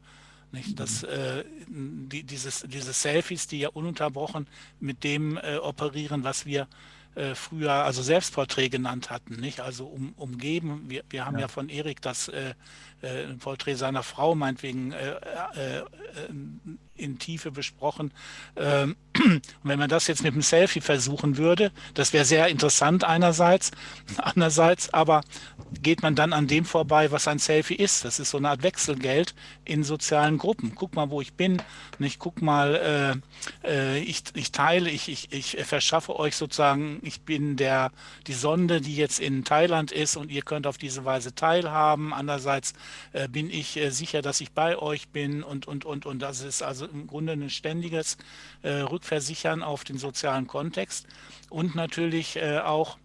Nicht? Das, äh, die, dieses, diese Selfies, die ja ununterbrochen mit dem äh, operieren, was wir äh, früher also Selbstporträt genannt hatten, nicht? Also um, umgeben. Wir, wir haben ja. Ja. von Erik das äh, äh, Porträt seiner Frau meinetwegen äh, äh, äh, in Tiefe besprochen. Ähm, und wenn man das jetzt mit dem Selfie versuchen würde, das wäre sehr interessant einerseits, andererseits aber geht man dann an dem vorbei, was ein Selfie ist. Das ist so eine Art Wechselgeld in sozialen Gruppen. Guck mal, wo ich bin. Nicht guck mal, äh, äh, ich, ich teile, ich, ich, ich verschaffe euch sozusagen, ich bin der die Sonde, die jetzt in Thailand ist und ihr könnt auf diese Weise teilhaben. Andererseits äh, bin ich äh, sicher, dass ich bei euch bin und und und und das ist also im Grunde ein ständiges äh, Rückversichern auf den sozialen Kontext und natürlich auch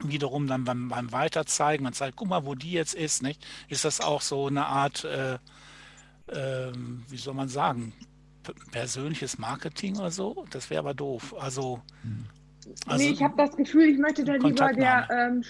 wiederum dann beim, beim Weiterzeigen, man zeigt, guck mal, wo die jetzt ist, nicht? Ist das auch so eine Art, äh, ähm, wie soll man sagen, persönliches Marketing oder so? Das wäre aber doof. Also, also nee, ich habe das Gefühl, ich möchte da lieber der, ähm,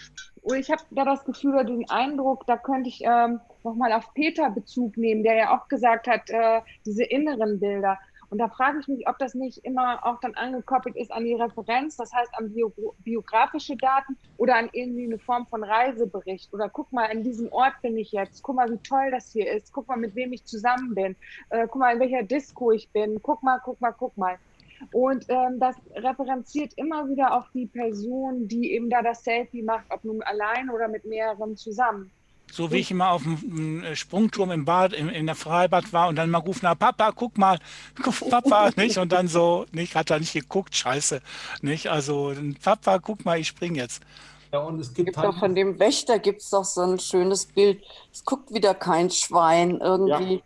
ich habe da das Gefühl oder den Eindruck, da könnte ich ähm, nochmal auf Peter Bezug nehmen, der ja auch gesagt hat, äh, diese inneren Bilder. Und da frage ich mich, ob das nicht immer auch dann angekoppelt ist an die Referenz, das heißt an bio biografische Daten oder an irgendwie eine Form von Reisebericht. Oder guck mal, an diesem Ort bin ich jetzt, guck mal, wie toll das hier ist, guck mal, mit wem ich zusammen bin, äh, guck mal, in welcher Disco ich bin, guck mal, guck mal, guck mal. Und ähm, das referenziert immer wieder auf die Person, die eben da das Selfie macht, ob nun allein oder mit mehreren zusammen. so wie ich immer auf dem äh, Sprungturm im Bad, im, in der Freibad war und dann mal rufen, na Papa, guck mal, guck, Papa, nicht? Und dann so, nicht, hat er nicht geguckt, scheiße, nicht? Also, Papa, guck mal, ich spring jetzt. Ja, und es gibt Gibt halt doch von dem Wächter gibt es doch so ein schönes Bild. Es guckt wieder kein Schwein irgendwie.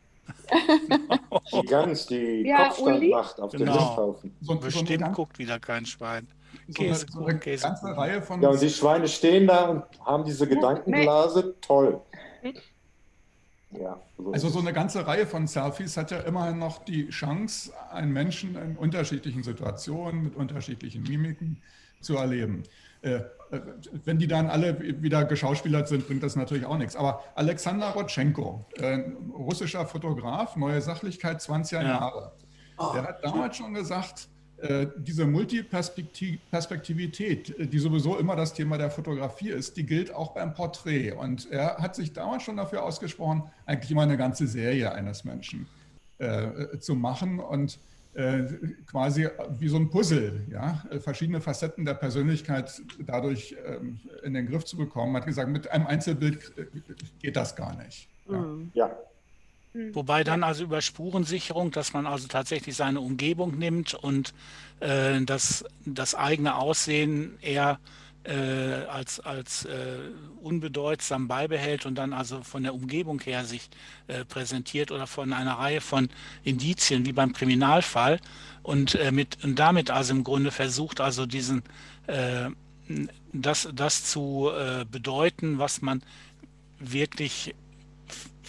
Die Gans, die Ja, Kopfstand Uli? macht auf dem Genau. Misthaufen. So, so eine, Bestimmt ganz, guckt wieder kein Schwein. so eine, Käse, so eine Käse. ganze Reihe von Ja, und die Schweine stehen da und haben diese Gedankenblase. Toll. Ja, so Also so eine ganze Reihe von Selfies hat ja immerhin noch die Chance, einen Menschen in unterschiedlichen Situationen mit unterschiedlichen Mimiken zu erleben. Äh, wenn die dann alle wieder geschauspielert sind, bringt das natürlich auch nichts. Aber Alexander Rodchenko, äh, russischer Fotograf, neue Sachlichkeit, 20 Ja. Jahre, der hat damals schon gesagt, äh, diese Multiperspektivität, die sowieso immer das Thema der Fotografie ist, die gilt auch beim Porträt. Und er hat sich damals schon dafür ausgesprochen, eigentlich immer eine ganze Serie eines Menschen äh, zu machen und quasi wie so ein Puzzle, ja, äh, verschiedene Facetten der Persönlichkeit dadurch ähm, in den Griff zu bekommen. Hat gesagt, mit einem Einzelbild äh, geht das gar nicht. Ja. Hm. Ja, Wobei dann also über Spurensicherung, dass man also tatsächlich seine Umgebung nimmt und äh, das, das eigene Aussehen eher äh, als, als äh, unbedeutsam beibehält und dann also von der Umgebung her sich äh, präsentiert oder von einer Reihe von Indizien wie beim Kriminalfall. Und, äh, mit, und damit also im Grunde versucht also diesen äh, das, das zu äh, bedeuten, was man wirklich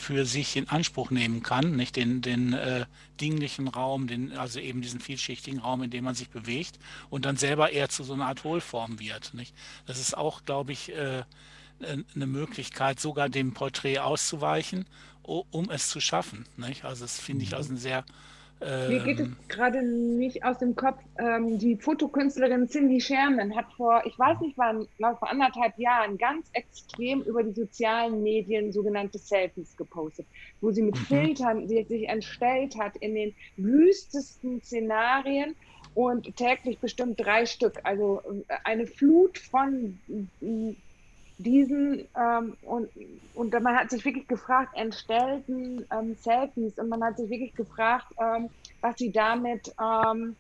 für sich in Anspruch nehmen kann, nicht den, den äh, dinglichen Raum, den, also eben diesen vielschichtigen Raum, in dem man sich bewegt und dann selber eher zu so einer Art Hohlform wird. Nicht? Das ist auch, glaube ich, äh, eine Möglichkeit, sogar dem Porträt auszuweichen, um es zu schaffen. Nicht? Also das finde ich mhm. also ein sehr mir geht es ähm. gerade nicht aus dem Kopf. Ähm, die Fotokünstlerin Cindy Sherman hat vor, ich weiß nicht wann, glaube vor anderthalb Jahren ganz extrem über die sozialen Medien sogenannte Selfies gepostet, wo sie mit mhm. Filtern sie sich entstellt hat in den wüstesten Szenarien und täglich bestimmt drei Stück. Also äh, eine Flut von diesen ähm, und, und man hat sich wirklich gefragt, entstellten ähm, Selfies und man hat sich wirklich gefragt, ähm, was sie damit ähm,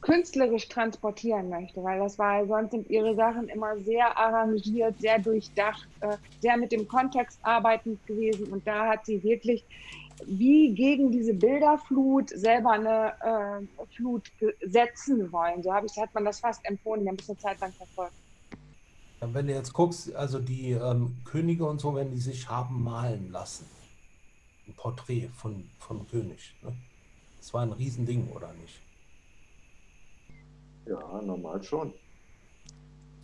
künstlerisch transportieren möchte, weil das war, sonst sind ihre Sachen immer sehr arrangiert, sehr durchdacht, äh, sehr mit dem Kontext arbeitend gewesen und da hat sie wirklich wie gegen diese Bilderflut selber eine äh, Flut setzen wollen. So habe ich, hat man das fast empfohlen, wir haben es eine Zeit lang verfolgt. Wenn du jetzt guckst, also die ähm, Könige und so, wenn die sich haben malen lassen. Ein Porträt von, von König. Ne? Das war ein Riesending, oder nicht? Ja, normal schon.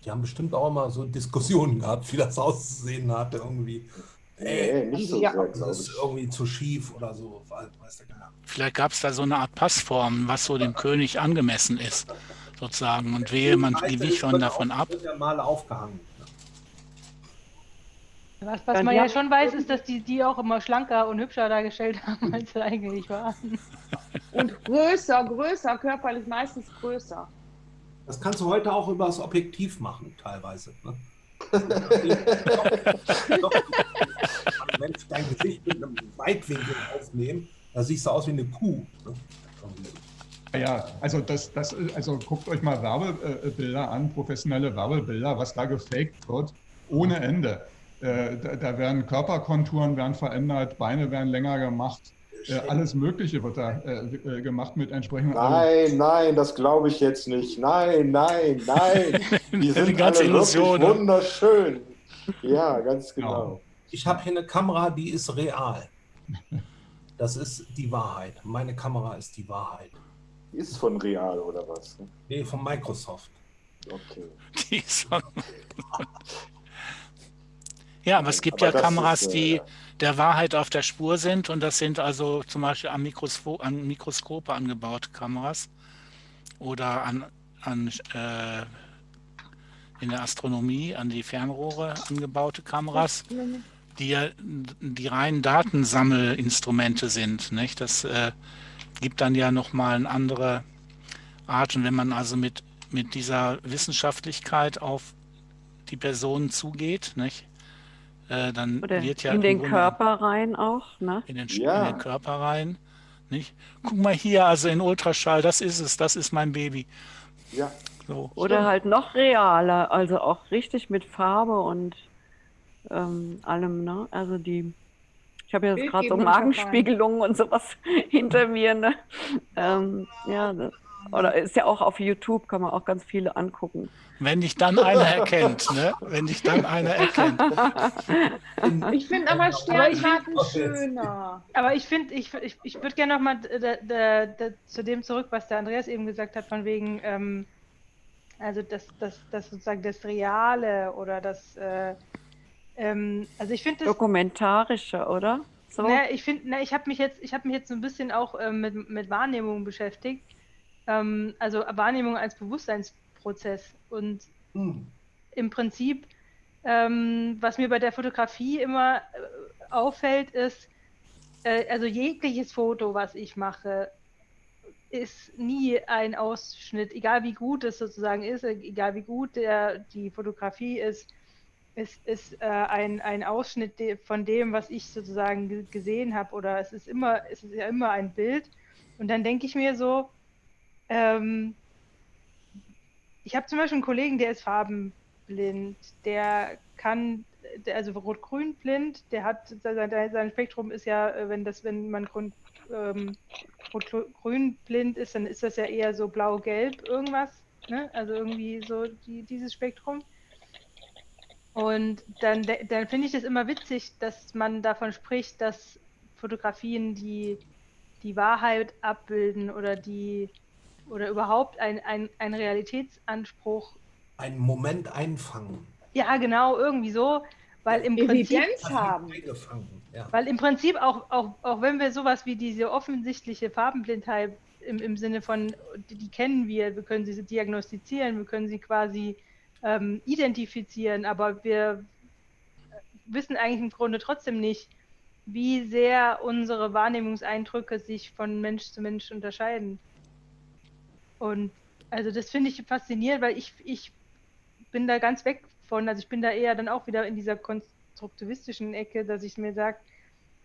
Die haben bestimmt auch immer so Diskussionen gehabt, wie das auszusehen hatte irgendwie. Nee, nicht so ja, das ist irgendwie zu schief oder so. Vielleicht gab es da so eine Art Passform, was so dem König angemessen ist sozusagen. Und wehe, man wich schon davon ab. Mal aufgehangen. Was, was man ja schon weiß, ist, dass die die auch immer schlanker und hübscher dargestellt haben, als sie eigentlich waren. Und größer, größer, körperlich meistens größer. Das kannst du heute auch über das Objektiv machen, teilweise. Ne? Wenn ich dein Gesicht mit einem Weitwinkel aufnehme, da siehst du aus wie eine Kuh. Ne? Ja, also das, das, also guckt euch mal Werbebilder an, professionelle Werbebilder, was da gefaked wird, ohne Ende. Äh, da, da, werden Körperkonturen werden verändert, Beine werden länger gemacht, äh, alles Mögliche wird da äh, äh gemacht mit entsprechenden. Nein, nein, das glaube ich jetzt nicht. Nein, nein, nein. Die sind die ganze alle Illusion, wirklich wunderschön. Ja, ganz genau. Ich habe hier eine Kamera, die ist real. Das ist die Wahrheit. Meine Kamera ist die Wahrheit. Ist von Real oder was? Nee, von Microsoft. Okay. Die ist von... ja, aber es gibt aber ja Kameras, ist, die äh, der Wahrheit auf der Spur sind und das sind also zum Beispiel an, Mikroskop, an Mikroskope angebaute Kameras oder an, an äh, in der Astronomie an die Fernrohre angebaute Kameras, die ja die reinen Datensammelinstrumente sind. Nicht? Das äh, gibt dann ja nochmal eine andere Art. Und wenn man also mit, mit dieser Wissenschaftlichkeit auf die Personen zugeht, nicht? Äh, dann Oder wird ja in den Körper rein auch, ne? In den, ja. in den Körper rein, nicht? Guck mal hier, also in Ultraschall, das ist es, das ist mein Baby. Ja. So. Oder halt noch realer, also auch richtig mit Farbe und ähm, allem, ne? Also die ich habe jetzt gerade so Magenspiegelungen und sowas hinter mir. Ne? Ähm, ja, oder ist ja auch auf YouTube, kann man auch ganz viele angucken. Wenn dich dann einer erkennt, ne? Wenn dich dann einer erkennt. Ich finde aber Sternkarten schöner. Aber ich finde, ich, ich, ich würde gerne nochmal zu dem zurück, was der Andreas eben gesagt hat, von wegen, ähm, also das, das, das sozusagen das Reale oder das äh, ähm, also ich finde Dokumentarische, oder? So. Ne, ich finde, ne, ich habe mich jetzt, ich habe mich jetzt so ein bisschen auch ähm, mit, mit Wahrnehmung beschäftigt. Ähm, also Wahrnehmung als Bewusstseinsprozess. Und hm. im Prinzip, ähm, was mir bei der Fotografie immer äh, auffällt, ist, äh, also jegliches Foto, was ich mache, ist nie ein Ausschnitt, egal wie gut es sozusagen ist, egal wie gut der, die Fotografie ist, ist, ist äh, ein, ein Ausschnitt von dem, was ich sozusagen gesehen habe, oder es ist immer, es ist ja immer ein Bild. Und dann denke ich mir so, ähm, ich habe zum Beispiel einen Kollegen, der ist farbenblind, der kann, der, also rot-grün blind, der hat sein, sein Spektrum ist ja, äh, wenn das, wenn man grün, ähm, rot-grün blind ist, dann ist das ja eher so blau-gelb irgendwas, ne? Also irgendwie so die, dieses Spektrum. Und dann, dann finde ich es immer witzig, dass man davon spricht, dass Fotografien die, die Wahrheit abbilden oder die oder überhaupt ein, ein, ein Realitätsanspruch. Einen Moment einfangen. Ja, genau, irgendwie so. Weil im Prinzip, Evidenz haben. Ja. weil im Prinzip auch, auch, auch wenn wir sowas wie diese offensichtliche Farbenblindheit im, im Sinne von, die, die kennen wir, wir können sie diagnostizieren, wir können sie quasi ähm, identifizieren, aber wir wissen eigentlich im Grunde trotzdem nicht, wie sehr unsere Wahrnehmungseindrücke sich von Mensch zu Mensch unterscheiden. Und also das finde ich faszinierend, weil ich, ich bin da ganz weg von, also ich bin da eher dann auch wieder in dieser konstruktivistischen Ecke, dass ich mir sage,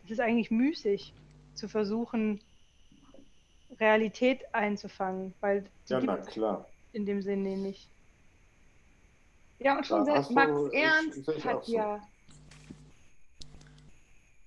es ist eigentlich müßig zu versuchen, Realität einzufangen, weil Ja, na klar. in dem Sinne nicht. Ja, und schon selbst Max du- ich- Ernst sehe ich hat so. ja.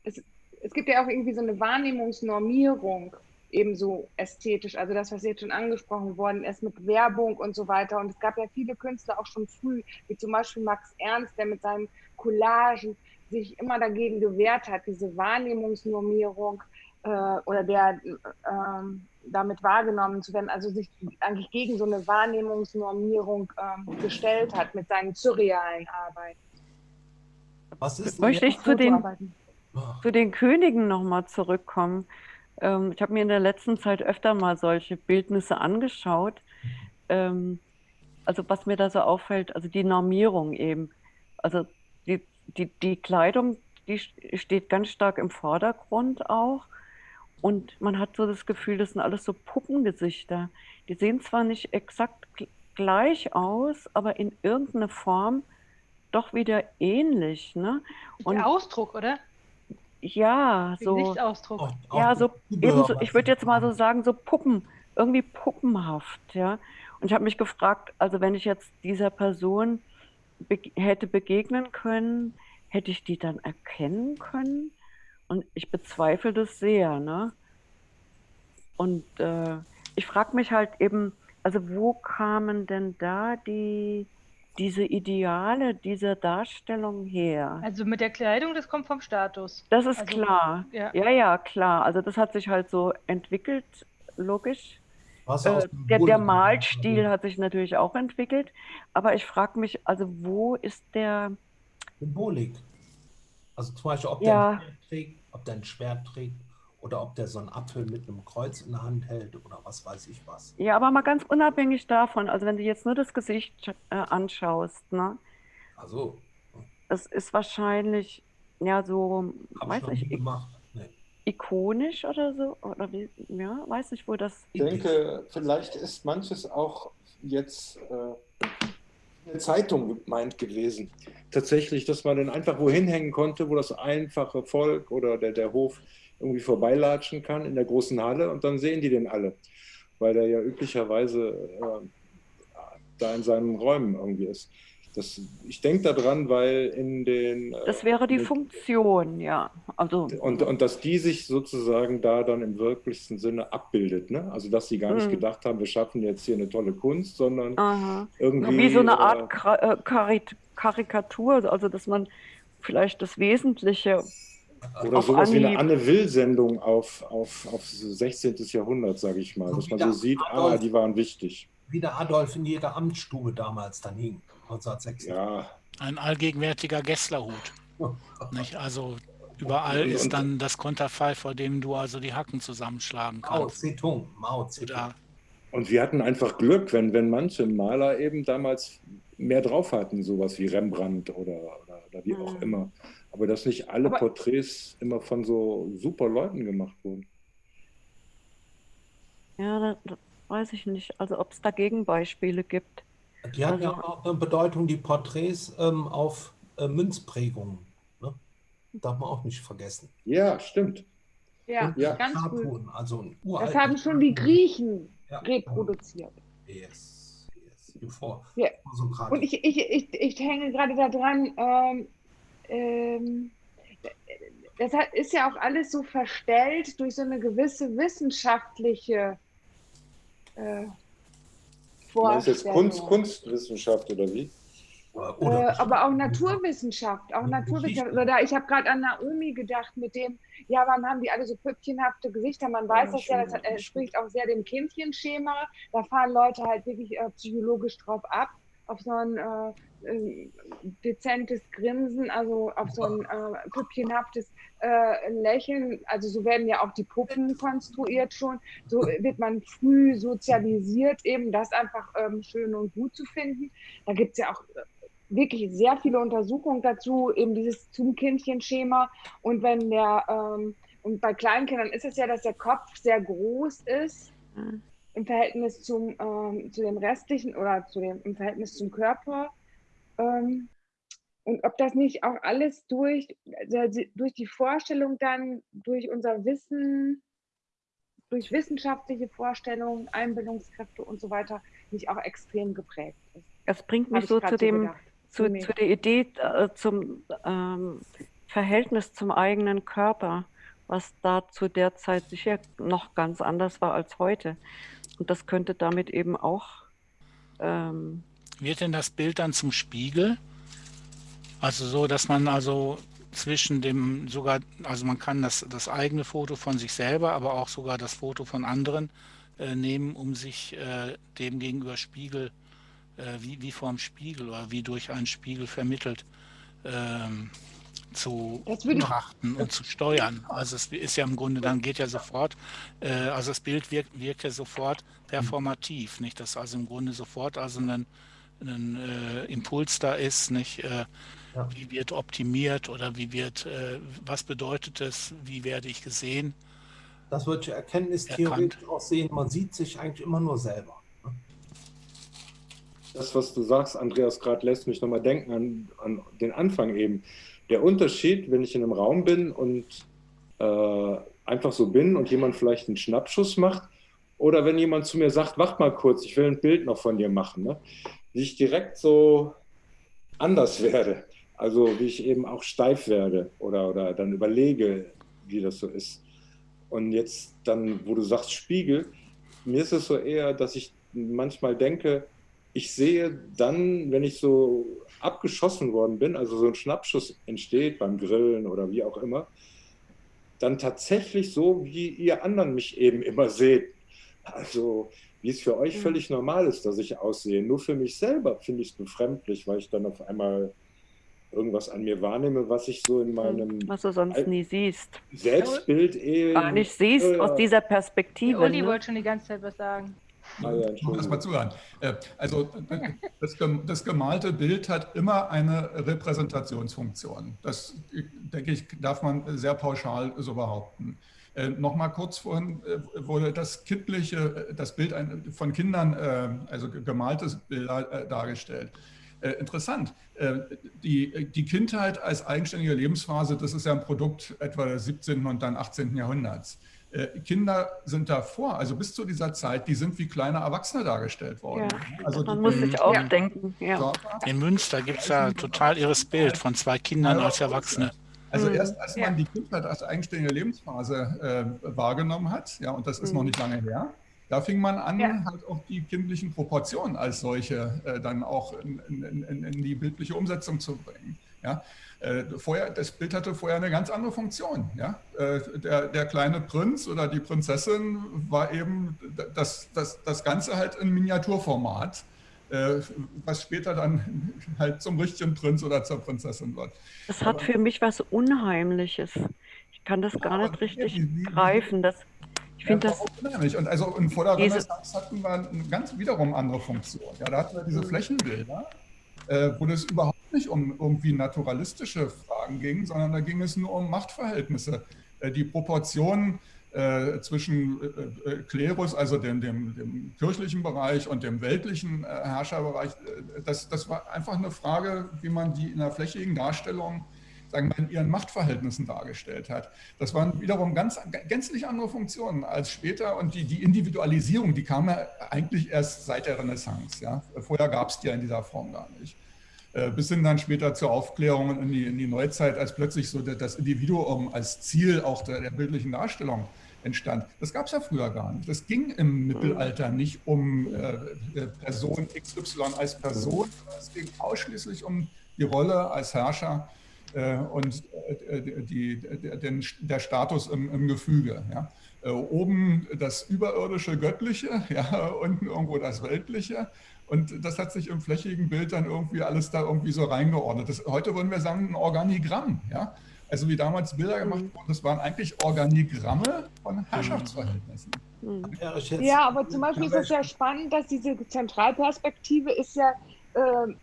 Es, es gibt ja auch irgendwie so eine Wahrnehmungsnormierung, ebenso ästhetisch. Also das, was jetzt schon angesprochen worden ist mit Werbung und so weiter. Und es gab ja viele Künstler auch schon früh, wie zum Beispiel Max Ernst, der mit seinen Collagen sich immer dagegen gewehrt hat, diese Wahrnehmungsnormierung äh, oder der ähm, damit wahrgenommen zu werden, also sich eigentlich gegen so eine Wahrnehmungsnormierung ähm, gestellt hat mit seinen surrealen Arbeiten. Was ist Möchte ich zu den, zu den Königen nochmal zurückkommen. Ähm, ich habe mir in der letzten Zeit öfter mal solche Bildnisse angeschaut. Ähm, also was mir da so auffällt, also die Normierung eben. Also die, die, die Kleidung, die steht ganz stark im Vordergrund auch. Und man hat so das Gefühl, das sind alles so Puppengesichter. Die sehen zwar nicht exakt gleich aus, aber in irgendeiner Form doch wieder ähnlich. Ne? Und der Ausdruck, oder? Ja, so. Gesichtsausdruck. Auch- auch Ja, so was ich würde jetzt mal so sagen, so Puppen, irgendwie puppenhaft, ja. Und ich habe mich gefragt, also wenn ich jetzt dieser Person be hätte begegnen können, hätte ich die dann erkennen können? Und ich bezweifle das sehr, ne? Und äh, ich frage mich halt eben, also wo kamen denn da die, diese Ideale dieser Darstellung her? Also mit der Kleidung, das kommt vom Status. Das ist Also, klar. ja. Ja, ja, klar. Also das hat sich halt so entwickelt, logisch. Äh, der, der Malstil hat sich natürlich auch entwickelt. Aber ich frage mich, also wo ist der, Symbolik. Also zum Beispiel, ob Ja. der ein Schwert trägt, ob der ein Schwert trägt oder ob der so einen Apfel mit einem Kreuz in der Hand hält oder was weiß ich was. ja, aber mal ganz unabhängig davon, also wenn du jetzt nur das Gesicht äh, anschaust, ne, Also, das ist wahrscheinlich, ja, so, ich weiß noch nie nicht, i- gemacht. Nee. ikonisch oder so, oder wie, ja, weiß nicht, wo das, Ich denke, vielleicht ist manches auch jetzt äh, eine Zeitung gemeint gewesen. Tatsächlich, dass man dann einfach wohin hängen konnte, wo das einfache Volk oder der, der Hof irgendwie vorbeilatschen kann in der großen Halle und dann sehen die den alle, weil der ja üblicherweise äh, da in seinen Räumen irgendwie ist. Das, ich denke daran, weil in den... äh, das wäre die mit- Funktion, ja. Also, und, und dass die sich sozusagen da dann im wirklichsten Sinne abbildet. Ne? Also dass sie gar nicht Mhm. gedacht haben, wir schaffen jetzt hier eine tolle Kunst, sondern aha. irgendwie. Wie so eine äh, Art äh, Karikatur, also dass man vielleicht das Wesentliche oder sowas wie eine Anhieb. Anne Will-Sendung auf, auf, auf 16. Jahrhundert, sage ich mal. So Dass man so sieht, ah, Adolf. die waren wichtig. Wie der Adolf in jeder Amtsstube damals dann hing, 1906. Ja, Ein allgegenwärtiger Gesslerhut. Nicht? Also überall Und- ist dann das Konterfei, vor dem du also die Hacken zusammenschlagen Mao kannst. Zedong, Mao Zedong. Oder und wir hatten einfach Glück, wenn, wenn manche Maler eben damals mehr drauf hatten, sowas wie Rembrandt oder, oder, oder wie auch Mhm. immer. Aber dass nicht alle Aber- Porträts immer von so super Leuten gemacht wurden. Ja, da, da weiß ich nicht. Also ob es da Gegenbeispiele gibt. Die haben ja auch eine Bedeutung, die Porträts ähm, auf äh, Münzprägungen. Ne? Darf man auch nicht vergessen. Ja, stimmt. Ja, Ja. ganz früh. Statuen, also ein Das haben schon die. Griechen Ja. reproduziert. Yes, yes. Bevor, Ja. bevor so gerade- Und ich, ich, ich, ich hänge gerade da dran, ähm, ähm, das hat, ist ja auch alles so verstellt durch so eine gewisse wissenschaftliche äh, Du meinst jetzt Vorstellung. Kunst, Kunstwissenschaft oder wie? Oder äh, aber auch Naturwissenschaft, auch Naturwissenschaft. Oder ich habe gerade an Naomi gedacht mit dem, ja, warum haben die alle so püppchenhafte Gesichter? Man weiß Ja, das ja, das hat- entspricht auch sehr dem Kindchenschema. Da fahren Leute halt wirklich äh, psychologisch drauf ab, auf so ein äh, äh, dezentes Grinsen, also auf so ein äh, püppchenhaftes äh, Lächeln. Also so werden ja auch die Puppen konstruiert schon. So wird man früh sozialisiert, eben das einfach ähm, schön und gut zu finden. Da gibt es ja auch äh, wirklich sehr viele Untersuchungen dazu, eben dieses zum Kindchenschema. Und wenn der, ähm, und bei Kleinkindern ist es ja, dass der Kopf sehr groß ist Mhm. im Verhältnis zum, ähm, zu dem restlichen oder zu dem, im Verhältnis zum Körper. Ähm, und ob das nicht auch alles durch, also durch die Vorstellung dann, durch unser Wissen, durch wissenschaftliche Vorstellungen, Einbildungskräfte und so weiter, nicht auch extrem geprägt ist. Das bringt mich ich so zu dem, gedacht. zu, zu der Idee, äh, zum ähm, Verhältnis zum eigenen Körper, was da zu der Zeit sicher noch ganz anders war als heute. Und das könnte damit eben auch ähm, Wird denn das Bild dann zum Spiegel? Also so, dass man also zwischen dem sogar, also man kann das, das eigene Foto von sich selber, aber auch sogar das Foto von anderen äh, nehmen, um sich äh, dem gegenüber Spiegel, äh, wie, wie vorm Spiegel oder wie durch einen Spiegel vermittelt, ähm, zu betrachten und zu steuern. Also es ist ja im Grunde, dann geht ja sofort, äh, also das Bild wirkt, wirkt ja sofort performativ, nicht? Dass also im Grunde sofort also ein, ein äh, Impuls da ist, nicht? Äh, Ja. Wie wird optimiert oder wie wird, äh, was bedeutet es, wie werde ich gesehen? Das wird ja erkenntnistheoretisch auch sehen, man sieht sich eigentlich immer nur selber. ne? Das, was du sagst, Andreas, gerade lässt mich nochmal denken an, an den Anfang eben. Der Unterschied, wenn ich in einem Raum bin und äh, einfach so bin und jemand vielleicht einen Schnappschuss macht oder wenn jemand zu mir sagt, wach mal kurz, ich will ein Bild noch von dir machen, ne? wie ich direkt so anders werde. Also wie ich eben auch steif werde oder, oder dann überlege, wie das so ist. Und jetzt dann, wo du sagst Spiegel, mir ist es so eher, dass ich manchmal denke, ich sehe dann, wenn ich so abgeschossen worden bin, also so ein Schnappschuss entsteht beim Grillen oder wie auch immer, dann tatsächlich so, wie ihr anderen mich eben immer seht. Also wie es für euch völlig normal ist, dass ich aussehe. Nur für mich selber finde ich es befremdlich, weil ich dann auf einmal irgendwas an mir wahrnehme, was ich so in meinem was du sonst nie siehst. Selbstbild eh Gar nicht siehst ja. aus dieser Perspektive. Uli Ne? wollte schon die ganze Zeit was sagen. Ah, ja, Ich muss erst mal zuhören. Äh, Also das, gem- das gemalte Bild hat immer eine Repräsentationsfunktion. Das, äh, denke ich, darf man sehr pauschal so behaupten. Äh, Nochmal kurz vorhin äh, wurde das kindliche, äh, das Bild von Kindern, äh, also ge- gemaltes Bilder äh, dargestellt. Äh, interessant. Äh, die, die Kindheit als eigenständige Lebensphase, das ist ja ein Produkt etwa des 17. und dann 18. Jahrhunderts. Äh, Kinder sind davor, also bis zu dieser Zeit, die sind wie kleine Erwachsene dargestellt worden. Ja, Also Man die- muss sich auch Ja. denken. Ja. In Münster gibt es ja total irres Bild von zwei Kindern als Erwachsene. Also Mhm. erst als Ja. man die Kindheit als eigenständige Lebensphase äh, wahrgenommen hat, ja, und das ist noch Mhm. nicht lange her, da fing man an, Ja. halt auch die kindlichen Proportionen als solche äh, dann auch in, in, in, in die bildliche Umsetzung zu bringen. Ja. Äh, vorher, das Bild hatte vorher eine ganz andere Funktion. Ja. Äh, der, der kleine Prinz oder die Prinzessin war eben das, das, das Ganze halt in Miniaturformat, äh, was später dann halt zum richtigen Prinz oder zur Prinzessin wird. Das hat für mich was Unheimliches. Ich kann das gar aber nicht richtig wie- wie- greifen. Das, ich finde ja, das, unheimlich. Und also der Renaissance hatten wir eine ganz wiederum andere Funktion. Ja, da hatten wir diese Flächenbilder, äh, wo es überhaupt nicht um irgendwie naturalistische Fragen ging, sondern da ging es nur um Machtverhältnisse. Äh, die Proportionen äh, zwischen äh, äh, Klerus, also dem, dem, dem kirchlichen Bereich und dem weltlichen äh, Herrscherbereich, das, das war einfach eine Frage, wie man die in der flächigen Darstellung sagen wir, in ihren Machtverhältnissen dargestellt hat. Das waren wiederum ganz gänzlich andere Funktionen als später und die, die Individualisierung, die kam ja eigentlich erst seit der Renaissance. Ja? Vorher gab es die ja in dieser Form gar nicht. Äh, bis hin dann später zur Aufklärung in die, in die Neuzeit, als plötzlich so das Individuum als Ziel auch der, der bildlichen Darstellung entstand. Das gab es ja früher gar nicht. Das ging im Mittelalter nicht um äh, äh Person XY als Person, es ging ausschließlich um die Rolle als Herrscher und äh, die, den, der Status im, im Gefüge. Ja. Äh, oben das überirdische Göttliche, ja, unten irgendwo das Weltliche und das hat sich im flächigen Bild dann irgendwie alles da irgendwie so reingeordnet. Das, heute würden wir sagen, ein Organigramm. Ja? Also wie damals Bilder gemacht mhm. wurden, das waren eigentlich Organigramme von Herrschaftsverhältnissen. Mhm. Ja, aber zum Beispiel ist es ja spannend, dass diese Zentralperspektive ist ja äh,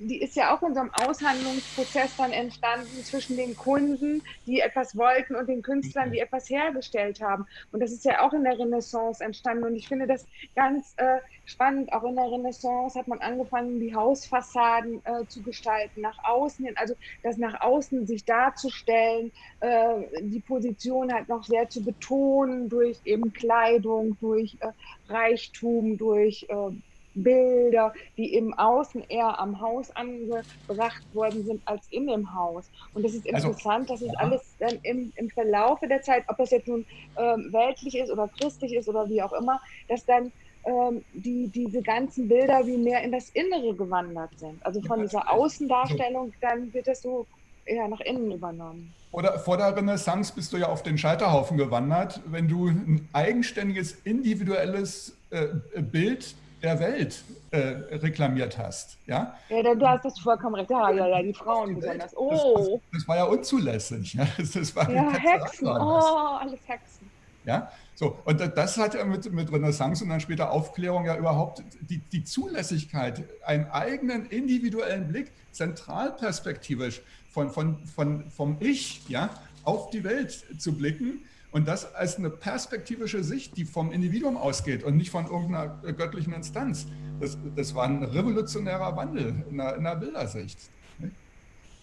die ist ja auch in so einem Aushandlungsprozess dann entstanden zwischen den Kunden, die etwas wollten, und den Künstlern, die etwas hergestellt haben. Und das ist ja auch in der Renaissance entstanden. Und ich finde das ganz äh, spannend. Auch in der Renaissance hat man angefangen, die Hausfassaden äh, zu gestalten, nach außen hin, also das nach außen sich darzustellen, äh, die Position halt noch sehr zu betonen durch eben Kleidung, durch äh, Reichtum, durch äh, Bilder, die im Außen eher am Haus angebracht worden sind als in dem Haus. Und das ist also, interessant, also, dass es ja. alles dann im, im Verlaufe der Zeit, ob das jetzt nun ähm, weltlich ist oder christlich ist oder wie auch immer, dass dann ähm, die, diese ganzen Bilder wie mehr in das Innere gewandert sind. Also von dieser Außendarstellung, dann wird das so eher nach innen übernommen. Oder vor der Renaissance bist du ja auf den Scheiterhaufen gewandert, wenn du ein eigenständiges, individuelles äh, Bild der Welt äh, reklamiert hast. Ja? ja, du hast das vollkommen recht. Ja, ja, ja, die Frauen die besonders. Oh. Das, das, das, war ja unzulässig. Ja, das, das war ja Hexen. Oh, alles Hexen. Ja, so, und das hat ja mit, mit Renaissance und dann später Aufklärung ja überhaupt die, die Zulässigkeit, einen eigenen individuellen Blick, zentralperspektivisch von, von, von, vom Ich ja, auf die Welt zu blicken und das als eine perspektivische Sicht, die vom Individuum ausgeht und nicht von irgendeiner göttlichen Instanz. Das, das war ein revolutionärer Wandel in der, in der Bildersicht.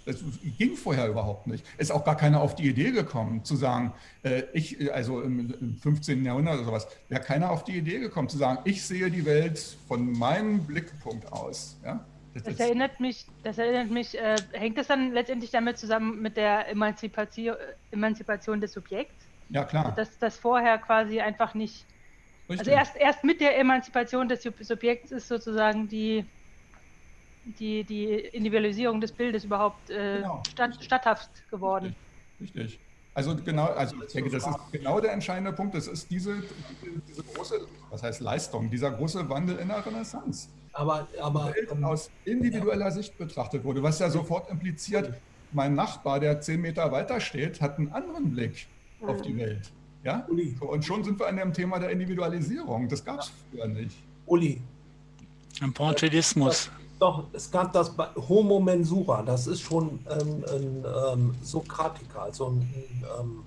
Das ging vorher überhaupt nicht. Ist auch gar keiner auf die Idee gekommen, zu sagen, äh, ich, also im, im 15. Jahrhundert oder sowas, wäre keiner auf die Idee gekommen, zu sagen, ich sehe die Welt von meinem Blickpunkt aus. Ja? Das, das erinnert mich, das erinnert mich, äh, hängt das dann letztendlich damit zusammen mit der Emanzipation, Emanzipation des Subjekts? Ja, klar. Dass das vorher quasi einfach nicht. Also Richtig. Also erst, erst mit der Emanzipation des Subjekts ist sozusagen die, die, die Individualisierung des Bildes überhaupt äh, genau. statt, statthaft geworden. Richtig. Richtig. Also genau, also ich denke, das ist genau der entscheidende Punkt. Das ist diese, diese große, was heißt Leistung, dieser große Wandel in der Renaissance. Aber, aber ähm, aus individueller ja. Sicht betrachtet wurde, was ja sofort impliziert, mein Nachbar, der zehn Meter weiter steht, hat einen anderen Blick auf die Welt. Ja? Uli. Und schon sind wir an dem Thema der Individualisierung. Das gab es früher nicht. Uli. Ein Pointillismus. Doch, es gab das Homo Mensura, das ist schon ähm, ein ähm, Sokratiker, also ein ähm,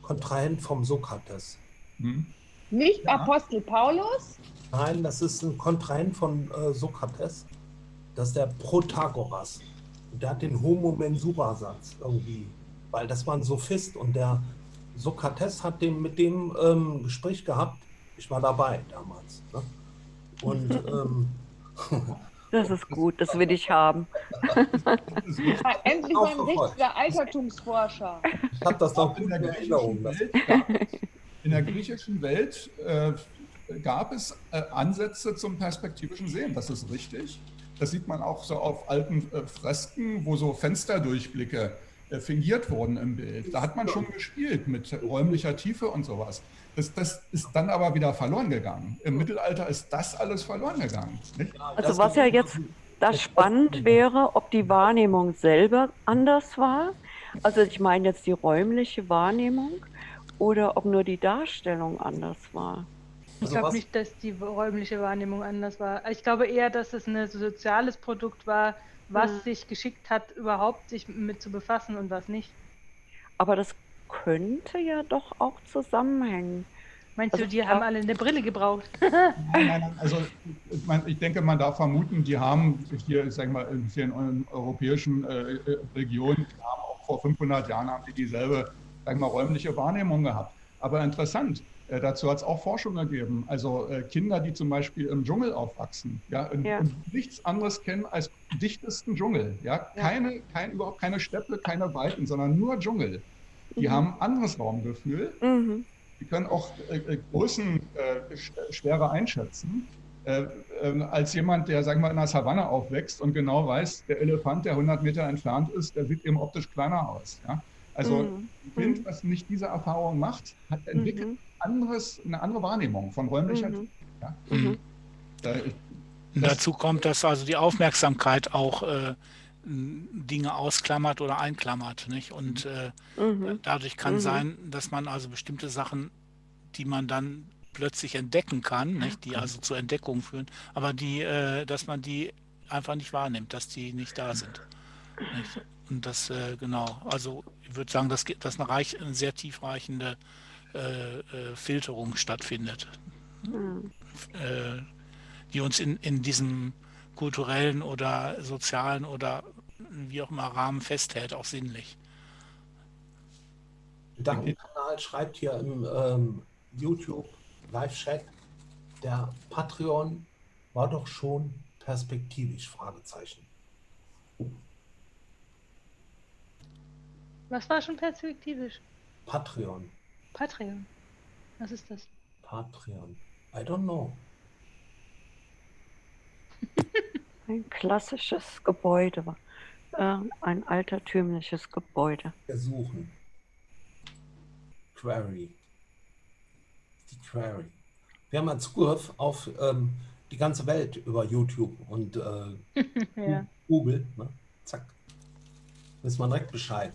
Kontrahent vom Sokrates. Hm. Nicht ja. Apostel Paulus? Nein, das ist ein Kontrahent von äh, Sokrates. Das ist der Protagoras. Der hat den Homo Mensura-Satz irgendwie weil das war ein Sophist und der Sokrates hat den, mit dem ähm, Gespräch gehabt. Ich war dabei damals. Ne? Und ähm, das ist gut, das will ich haben. Endlich mal ein richtiger Altertumsforscher. Ich habe das doch in der Erinnerung. Welt, in der griechischen Welt äh, gab es äh, Ansätze zum perspektivischen Sehen. Das ist richtig. Das sieht man auch so auf alten äh, Fresken, wo so Fensterdurchblicke äh, fingiert wurden im Bild. Da hat man schon gespielt mit räumlicher Tiefe und sowas. Das, das ist dann aber wieder verloren gegangen. Im Mittelalter ist das alles verloren gegangen. Nicht? Also was ja jetzt das spannend wäre, ob die Wahrnehmung selber anders war. Also ich meine jetzt die räumliche Wahrnehmung oder ob nur die Darstellung anders war. Ich also glaube nicht, dass die räumliche Wahrnehmung anders war. Ich glaube eher, dass es ein soziales Produkt war, was mhm. sich geschickt hat, überhaupt sich mit zu befassen und was nicht. Aber das könnte ja doch auch zusammenhängen. Meinst also du, die haben alle eine Brille gebraucht? nein, nein, nein, also ich denke, man darf vermuten, die haben hier, ich sag mal, in vielen europäischen äh, Regionen, die haben vor 500 Jahren haben die dieselbe, sag mal, räumliche Wahrnehmung gehabt. Aber interessant, äh, dazu hat es auch Forschung ergeben. Also äh, Kinder, die zum Beispiel im Dschungel aufwachsen, ja, Ja. und nichts anderes kennen als dichtesten Dschungel. Ja? Ja. Keine, kein, überhaupt keine Steppe, keine Weiten, sondern nur Dschungel. Die Mhm. haben anderes Raumgefühl. Mhm. Die können auch äh, äh, Größen äh, sch- schwerer einschätzen. Äh, ähm, als jemand, der, sagen wir, in der Savanne aufwächst und genau weiß, der Elefant, der 100 Meter entfernt ist, der sieht eben optisch kleiner aus. Ja? Also Mhm. ein Kind, das nicht diese Erfahrung macht, hat entwickelt Mhm. Anderes, eine andere Wahrnehmung von räumlicher Mhm. Ja? Mhm. Da, ich- Und Das- dazu kommt, dass also die Aufmerksamkeit auch äh, Dinge ausklammert oder einklammert. Nicht? Und äh, Mhm. dadurch kann Mhm. sein, dass man also bestimmte Sachen, die man dann plötzlich entdecken kann, nicht? die also zur Entdeckung führen, aber die, äh, dass man die einfach nicht wahrnimmt, dass die nicht da sind. Nicht? Und das, äh, genau, also ich würde sagen, dass, ge- dass eine, reich, eine sehr tiefreichende äh, äh, Filterung stattfindet Mhm. äh, die uns in, in diesem kulturellen oder sozialen oder wie auch immer Rahmen festhält, auch sinnlich. Gedankenkanal schreibt hier im ähm, YouTube Live-Chat, der Patreon war doch schon perspektivisch, Fragezeichen. Was war schon perspektivisch? Patreon, Patreon. Was ist das? Patreon. I don't know. Ein klassisches Gebäude, äh, ein altertümliches Gebäude. Wir suchen. Query. Die Query. Wir haben einen Zugriff auf ähm, die ganze Welt über YouTube und äh, Ja. Google. Ne? Zack. Wissen wir direkt Bescheid.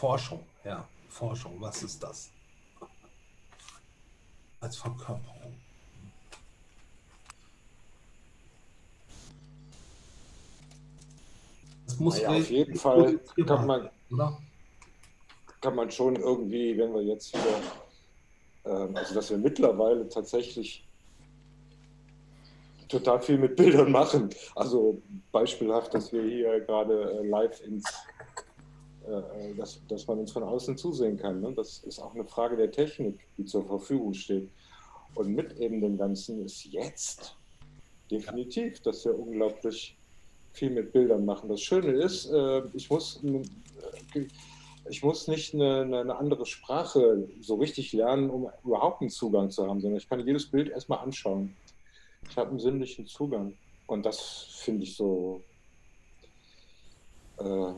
Forschung, ja, Forschung, was ist das? Als Verkörperung. Das muss Naja, auf jeden Fall kann man, oder? kann man schon irgendwie, wenn wir jetzt hier, ähm, also dass wir mittlerweile tatsächlich total viel mit Bildern machen. Also beispielhaft, dass wir hier gerade äh, live ins, äh, dass, dass man uns von außen zusehen kann. Ne? Das ist auch eine Frage der Technik, die zur Verfügung steht. Und mit eben dem Ganzen ist jetzt definitiv, dass wir unglaublich viel mit Bildern machen. Das Schöne ist, äh, ich muss äh, ich muss nicht eine, eine, eine andere Sprache so richtig lernen, um überhaupt einen Zugang zu haben, sondern ich kann jedes Bild erstmal anschauen. Ich habe einen sinnlichen Zugang. Und das finde ich so. Äh,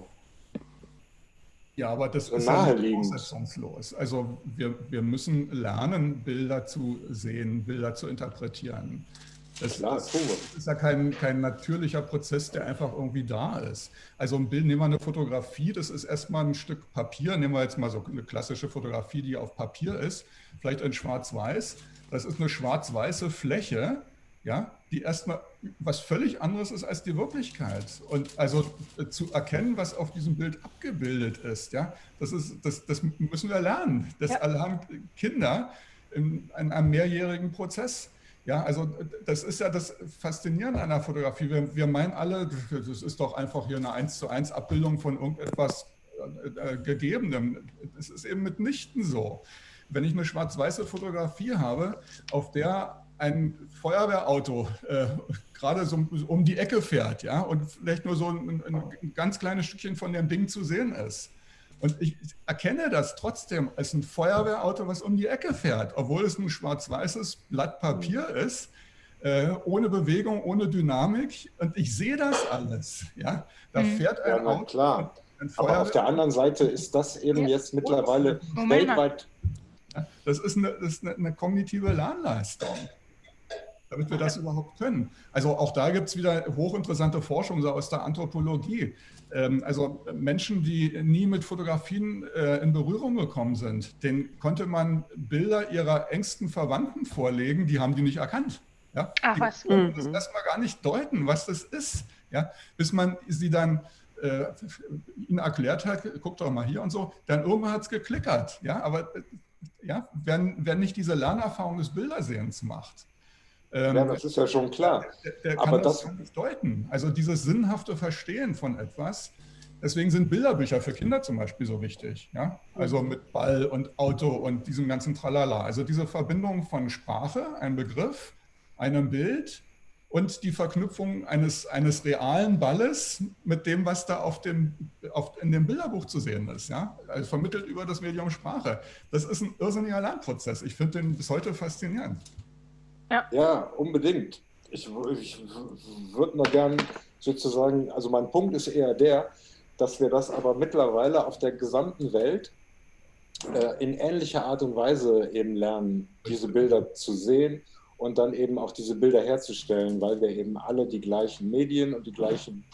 Ja, aber das ist ja nicht voraussetzungslos. Also wir, wir müssen lernen, Bilder zu sehen, Bilder zu interpretieren. Das, Klar, das ist ja kein, kein natürlicher Prozess, der einfach irgendwie da ist. Also ein Bild, nehmen wir eine Fotografie, das ist erstmal ein Stück Papier, nehmen wir jetzt mal so eine klassische Fotografie, die auf Papier ist, vielleicht in schwarz-weiß. Das ist eine schwarz-weiße Fläche, ja, die erstmal was völlig anderes ist als die Wirklichkeit. Und also äh, zu erkennen, was auf diesem Bild abgebildet ist, ja, das, ist, das, das müssen wir lernen. Das Ja. erlernen Kinder in, in einem mehrjährigen Prozess. Ja, also das ist ja das Faszinierende an der Fotografie. Wir, wir meinen alle, das ist doch einfach hier eine 1 zu 1 Abbildung von irgendetwas äh, äh, Gegebenem. Das ist eben mitnichten so. Wenn ich eine schwarz-weiße Fotografie habe, auf der ein Feuerwehrauto äh, gerade so um die Ecke fährt, ja, und vielleicht nur so ein, ein ganz kleines Stückchen von dem Ding zu sehen ist. Und ich erkenne das trotzdem als ein Feuerwehrauto, was um die Ecke fährt, obwohl es ein schwarz-weißes Blatt Papier ist, äh, ohne Bewegung, ohne Dynamik. Und ich sehe das alles. Ja? Da Mhm. fährt ein Ja, na Auto, klar. ein aber auf der anderen Seite ist das eben jetzt mittlerweile Moment weltweit. Das ist eine, das ist eine, eine kognitive Lernleistung, damit wir das überhaupt können. Also auch da gibt es wieder hochinteressante Forschung so aus der Anthropologie. Ähm, Also Menschen, die nie mit Fotografien äh, in Berührung gekommen sind, denen konnte man Bilder ihrer engsten Verwandten vorlegen, die haben die nicht erkannt. Ja? Ach die was. konnten das Mhm. erstmal gar nicht deuten, was das ist. Ja? Bis man sie dann äh, ihnen erklärt hat, guck doch mal hier und so, dann irgendwann hat es geklickert. Ja? Aber äh, ja, wer, wer nicht diese Lernerfahrung des Bildersehens macht, Ähm, Ja, das ist ja schon klar. Der, der Aber kann das, das- kann das deuten. Also dieses sinnhafte Verstehen von etwas. Deswegen sind Bilderbücher für Kinder zum Beispiel so wichtig. Ja? Also mit Ball und Auto und diesem ganzen Tralala. Also diese Verbindung von Sprache, einem Begriff, einem Bild und die Verknüpfung eines, eines realen Balles mit dem, was da auf dem, auf, in dem Bilderbuch zu sehen ist. Ja? Also vermittelt über das Medium Sprache. Das ist ein irrsinniger Lernprozess. Ich finde den bis heute faszinierend. Ja, unbedingt. Ich, ich würde mal gern sozusagen, also mein Punkt ist eher der, dass wir das aber mittlerweile auf der gesamten Welt äh, in ähnlicher Art und Weise eben lernen, diese Bilder zu sehen und dann eben auch diese Bilder herzustellen, weil wir eben alle die gleichen Medien und die gleichen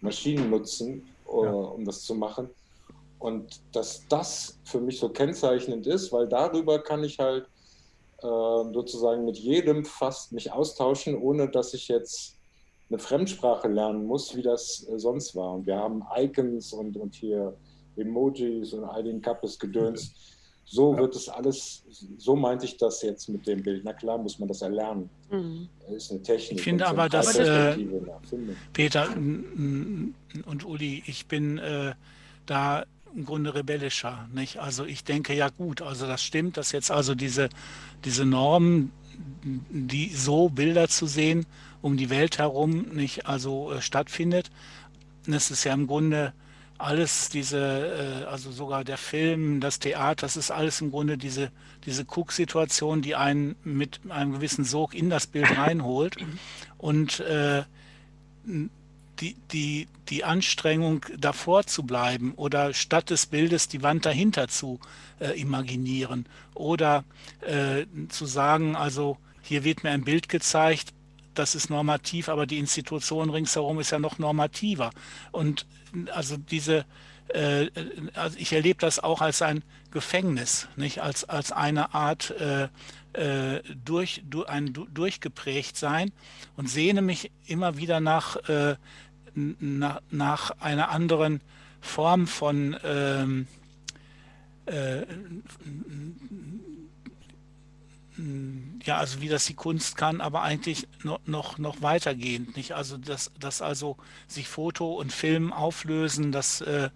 Maschinen nutzen, äh, Ja. um das zu machen. Und dass das für mich so kennzeichnend ist, weil darüber kann ich halt sozusagen mit jedem fast mich austauschen, ohne dass ich jetzt eine Fremdsprache lernen muss, wie das äh, sonst war. Und wir haben Icons und, und hier Emojis und all den Kappes gedöns. So wird es alles, so meinte ich das jetzt mit dem Bild. Na klar muss man das erlernen. Mhm. Das ist eine Technik. Ich finde aber, dass, Erfindung. Peter und Uli, ich bin äh, da im Grunde rebellischer. Nicht? Also ich denke, ja gut, also das stimmt, dass jetzt also diese, diese Norm, die so Bilder zu sehen, um die Welt herum nicht also äh, stattfindet. Es ist ja im Grunde alles diese, äh, also sogar der Film, das Theater, das ist alles im Grunde diese, diese Cook-Situation, die einen mit einem gewissen Sog in das Bild reinholt. Und äh, die, die, die Anstrengung, davor zu bleiben oder statt des Bildes die Wand dahinter zu äh, imaginieren oder äh, zu sagen, also hier wird mir ein Bild gezeigt, das ist normativ, aber die Institution ringsherum ist ja noch normativer. Und also diese, äh, also ich erlebe das auch als ein Gefängnis, nicht als, als eine Art äh, äh, durch, du, ein du, durchgeprägt sein und sehne mich immer wieder nach, äh, nach, nach einer anderen Form von ähm, äh, ja, also wie das die Kunst kann, aber eigentlich noch, noch, noch weitergehend, nicht? Also dass, dass also sich Foto und Film auflösen, das, äh,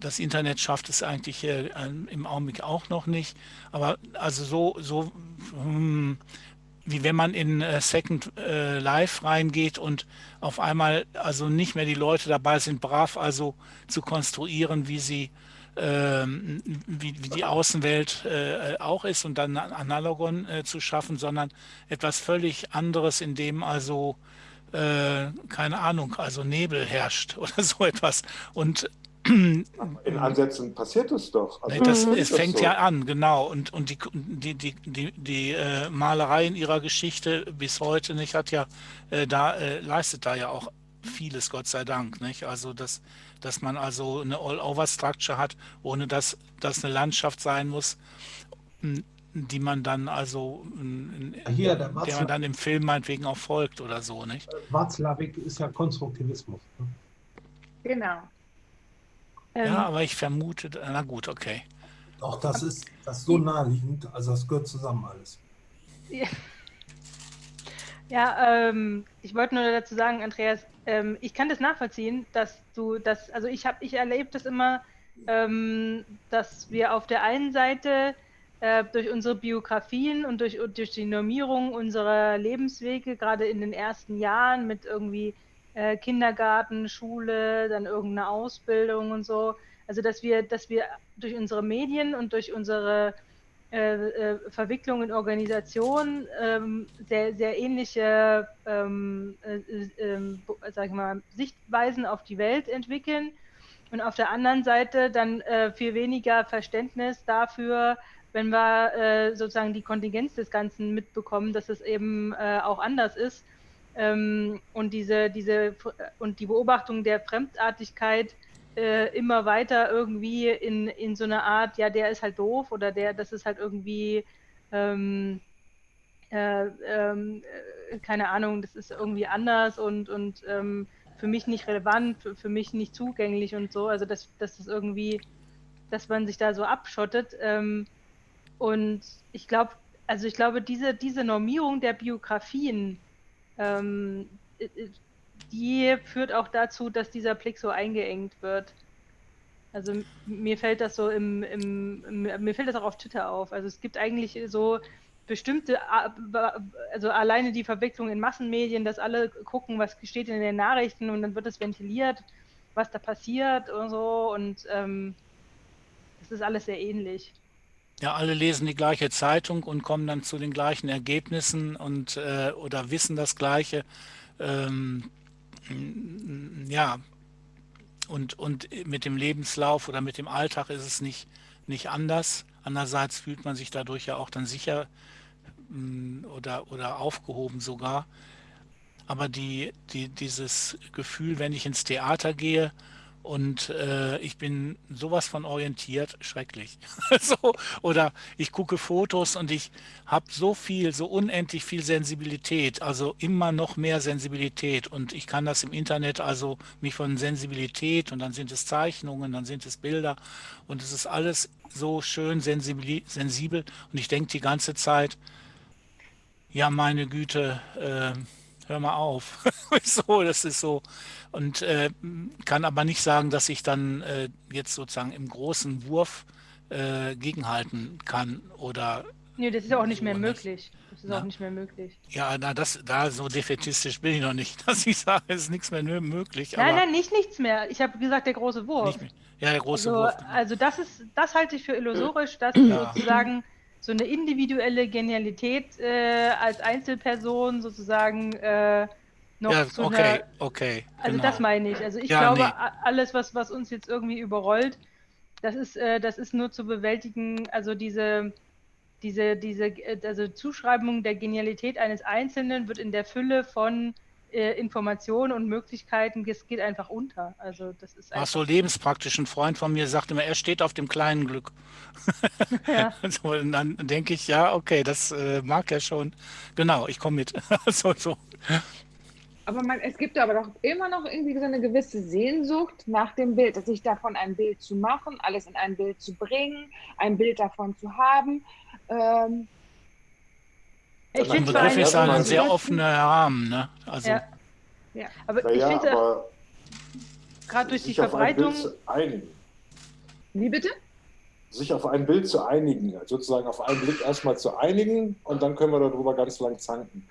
das Internet schafft es eigentlich äh, im Augenblick auch noch nicht. Aber also so, so hm, wie wenn man in äh, Second äh, Life reingeht und auf einmal also nicht mehr die Leute dabei sind, brav also zu konstruieren, wie sie ähm, wie, wie die Außenwelt äh, auch ist und dann ein Analogon äh, zu schaffen, sondern etwas völlig anderes, in dem also äh, keine Ahnung, also Nebel herrscht oder so etwas. Und In Ansätzen passiert es doch. Also Nee, das, es das fängt so. ja an, genau. Und, und die, die, die, die, die äh, Malerei in ihrer Geschichte bis heute nicht hat ja äh, da äh, leistet da ja auch vieles, Gott sei Dank, nicht? Also dass, dass man also eine All-Over-Structure hat, ohne dass das eine Landschaft sein muss, die man dann also in, Hier, der der man dann im Film meinetwegen auch folgt oder so, nicht? Václavik ist ja Konstruktivismus. ne? Genau. Ähm, Ja, aber ich vermute, na gut, okay. Doch, das ist, das ist so naheliegend, also das gehört zusammen alles. Ja, ähm, ich wollte nur dazu sagen, Andreas, ähm, ich kann das nachvollziehen, dass du das, also ich habe, ich erlebe das immer, ähm, dass wir auf der einen Seite äh, durch unsere Biografien und durch, und durch die Normierung unserer Lebenswege, gerade in den ersten Jahren mit irgendwie äh, Kindergarten, Schule, dann irgendeine Ausbildung und so, also dass wir, dass wir durch unsere Medien und durch unsere äh, äh, Verwicklung in Organisationen ähm, sehr, sehr ähnliche ähm, äh, äh, ähm, sag ich mal, Sichtweisen auf die Welt entwickeln. Und auf der anderen Seite dann viel weniger Verständnis dafür, wenn wir sozusagen die Kontingenz des Ganzen mitbekommen, dass es eben auch anders ist ähm, und diese, diese und die Beobachtung der Fremdartigkeit äh, immer weiter irgendwie in, in so eine Art, ja, der ist halt doof oder der, das ist halt irgendwie, ähm, äh, ähm, äh, keine Ahnung, das ist irgendwie anders und, und ähm, für mich nicht relevant, für, für mich nicht zugänglich und so. Also, dass, dass das irgendwie, dass man sich da so abschottet. Ähm, und ich glaube, also ich glaube, diese, diese Normierung der Biografien, ähm, äh, äh, die führt auch dazu, dass dieser Blick so eingeengt wird. Also mir fällt das so im, im, mir fällt das auch auf Twitter auf. Also es gibt eigentlich so bestimmte, also alleine die Verwicklung in Massenmedien, dass alle gucken, was steht in den Nachrichten und dann wird es ventiliert, was da passiert und so und ähm, das ist alles sehr ähnlich. Ja, alle lesen die gleiche Zeitung und kommen dann zu den gleichen Ergebnissen und äh, oder wissen das Gleiche. Ähm, ja, und, und mit dem Lebenslauf oder mit dem Alltag ist es nicht, nicht anders. Andererseits fühlt man sich dadurch ja auch dann sicher mh, oder, oder aufgehoben sogar. Aber die, die, dieses Gefühl, wenn ich ins Theater gehe und äh, ich bin sowas von orientiert, schrecklich. so, oder ich gucke Fotos und ich habe so viel, so unendlich viel Sensibilität, also immer noch mehr Sensibilität. Und ich kann das im Internet, also mich von Sensibilität und dann sind es Zeichnungen, dann sind es Bilder und es ist alles so schön sensibel. sensibel. Und ich denke die ganze Zeit, ja meine Güte, äh, hör mal auf. so, das ist so. Und äh, kann aber nicht sagen, dass ich dann äh, jetzt sozusagen im großen Wurf äh, gegenhalten kann oder. Nee, das ist auch nicht so mehr möglich. Das ist na, auch nicht mehr möglich. Ja, na, das, da so defetistisch bin ich noch nicht, dass ich sage, es ist nichts mehr möglich. Nein, nein, nicht nichts mehr. Ich habe gesagt, der große Wurf. Ja, der große also, Wurf. Genau. Also das ist, das halte ich für illusorisch, dass ja. sozusagen so eine individuelle Genialität äh, als Einzelperson sozusagen äh, noch ja, zu okay, einer, okay. Also genau. das meine ich. Also ich ja, glaube, nee. alles, was, was uns jetzt irgendwie überrollt, das ist, äh, das ist nur zu bewältigen, also diese, diese, diese äh, also Zuschreibung der Genialität eines Einzelnen wird in der Fülle von äh, Informationen und Möglichkeiten, es geht einfach unter. Also das ist Ach so lebenspraktisch. Ein Freund von mir sagt immer, er steht auf dem kleinen Glück. Ja. so, und dann denke ich, ja, okay, das äh, mag er schon. Genau, ich komme mit. so, so. Aber man, es gibt aber doch immer noch irgendwie so eine gewisse Sehnsucht nach dem Bild, sich davon ein Bild zu machen, alles in ein Bild zu bringen, ein Bild davon zu haben. Ähm, ich finde Begriff ist ein sehr offener Rahmen, ne? Also, ja. ja. aber ja, ich finde gerade durch die Verbreitung. Wie bitte? Sich auf ein Bild zu einigen, sozusagen auf einen Blick erstmal zu einigen und dann können wir darüber ganz lang zanken.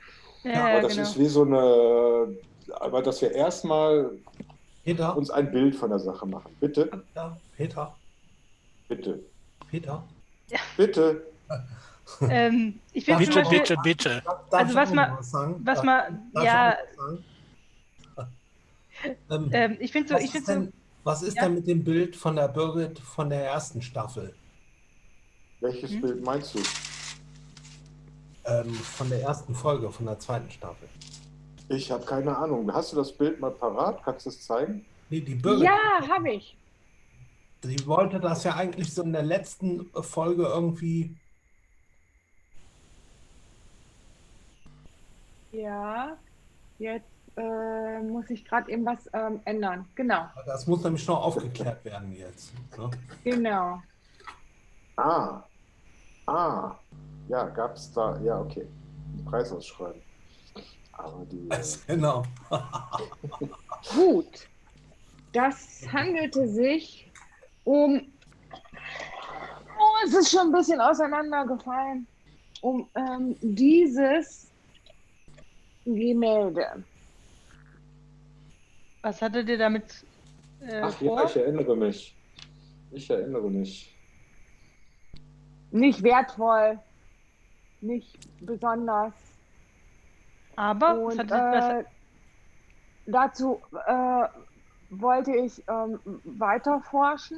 Ja, aber das genau. ist wie so eine, aber dass wir erstmal uns ein Bild von der Sache machen. Bitte? Ja, Peter. Bitte. Peter. Ja. Bitte. ähm, ich finde bitte, Beispiel, bitte, bitte. Also was man, was man, ja. Ähm, ähm, ich finde so, ich finde so. Was ist ja? denn mit dem Bild von der Birgit von der ersten Staffel? Welches hm? Bild meinst du? Ähm, von der ersten Folge, von der zweiten Staffel. Ich habe keine Ahnung. Hast du das Bild mal parat? Kannst du es zeigen? Nee, die Birgit. Ja, habe ich. Sie wollte das ja eigentlich so in der letzten Folge irgendwie Ja, jetzt äh, muss ich gerade eben was ähm, ändern. Genau. Das muss nämlich noch aufgeklärt werden jetzt. Ne? Genau. Ah. Ah. Ja, gab es da. Ja, okay. Ein Preisausschreiben. Aber die. Das, genau. Gut. Das handelte sich um. Oh, es ist schon ein bisschen auseinandergefallen. Um ähm, dieses Gemälde. Was hattet ihr damit äh, Ach vor? ja, ich erinnere mich. Ich erinnere mich. Nicht wertvoll, nicht besonders. Aber Und, äh, dazu äh, wollte ich ähm, weiter forschen.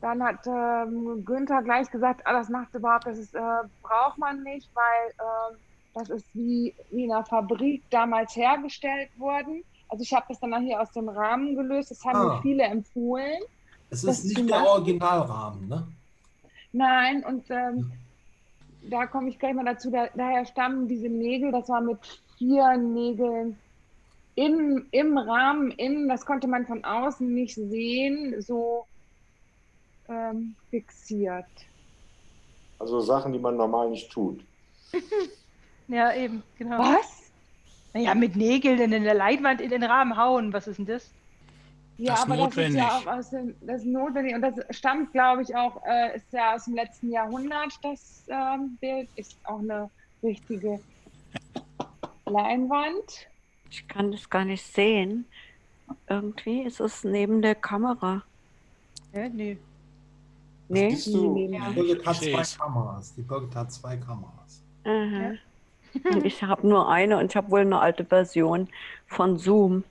Dann hat ähm, Günther gleich gesagt, ah, das macht überhaupt, das ist, äh, braucht man nicht, weil ähm, das ist wie, wie in einer Fabrik damals hergestellt worden. Also ich habe das dann hier aus dem Rahmen gelöst. Das haben ah. mir viele empfohlen. Es ist nicht der Originalrahmen, ne? Nein, und ähm, da komme ich gleich mal dazu. Da, daher stammen diese Nägel, das war mit vier Nägeln im, im Rahmen, innen, das konnte man von außen nicht sehen, so ähm, fixiert. Also Sachen, die man normal nicht tut. Ja, eben, genau. Was? Naja, mit Nägeln in der Leinwand in den Rahmen hauen, was ist denn das? Ja, Das ist aber notwendig. das ist ja auch aus dem, das ist notwendig und das stammt, glaube ich, auch, äh, ist ja aus dem letzten Jahrhundert, das ähm, Bild ist auch eine richtige Leinwand. Ich kann das gar nicht sehen. Irgendwie ist es neben der Kamera. Ja, nee. Nee? Siehst du? Die Ja. Birgit hat zwei. Kameras. Die Birgit hat zwei Kameras. Aha. Und ich habe nur eine und ich habe wohl eine alte Version von Zoom.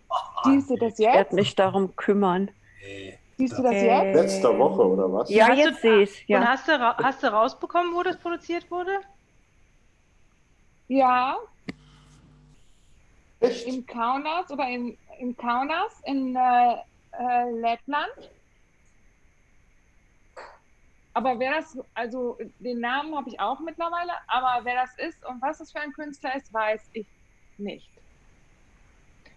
Siehst du das Ich werde jetzt? mich darum kümmern. Nee. Siehst du das Äh, jetzt? Letzte Woche oder was? Ja, Hast jetzt sehe ich Und ja. hast du, hast du rausbekommen, wo das produziert wurde? Ja, Echt? in Kaunas oder in, in Kaunas in äh, äh, Lettland. Aber wer das, also den Namen habe ich auch mittlerweile, aber wer das ist und was das für ein Künstler ist, weiß ich nicht.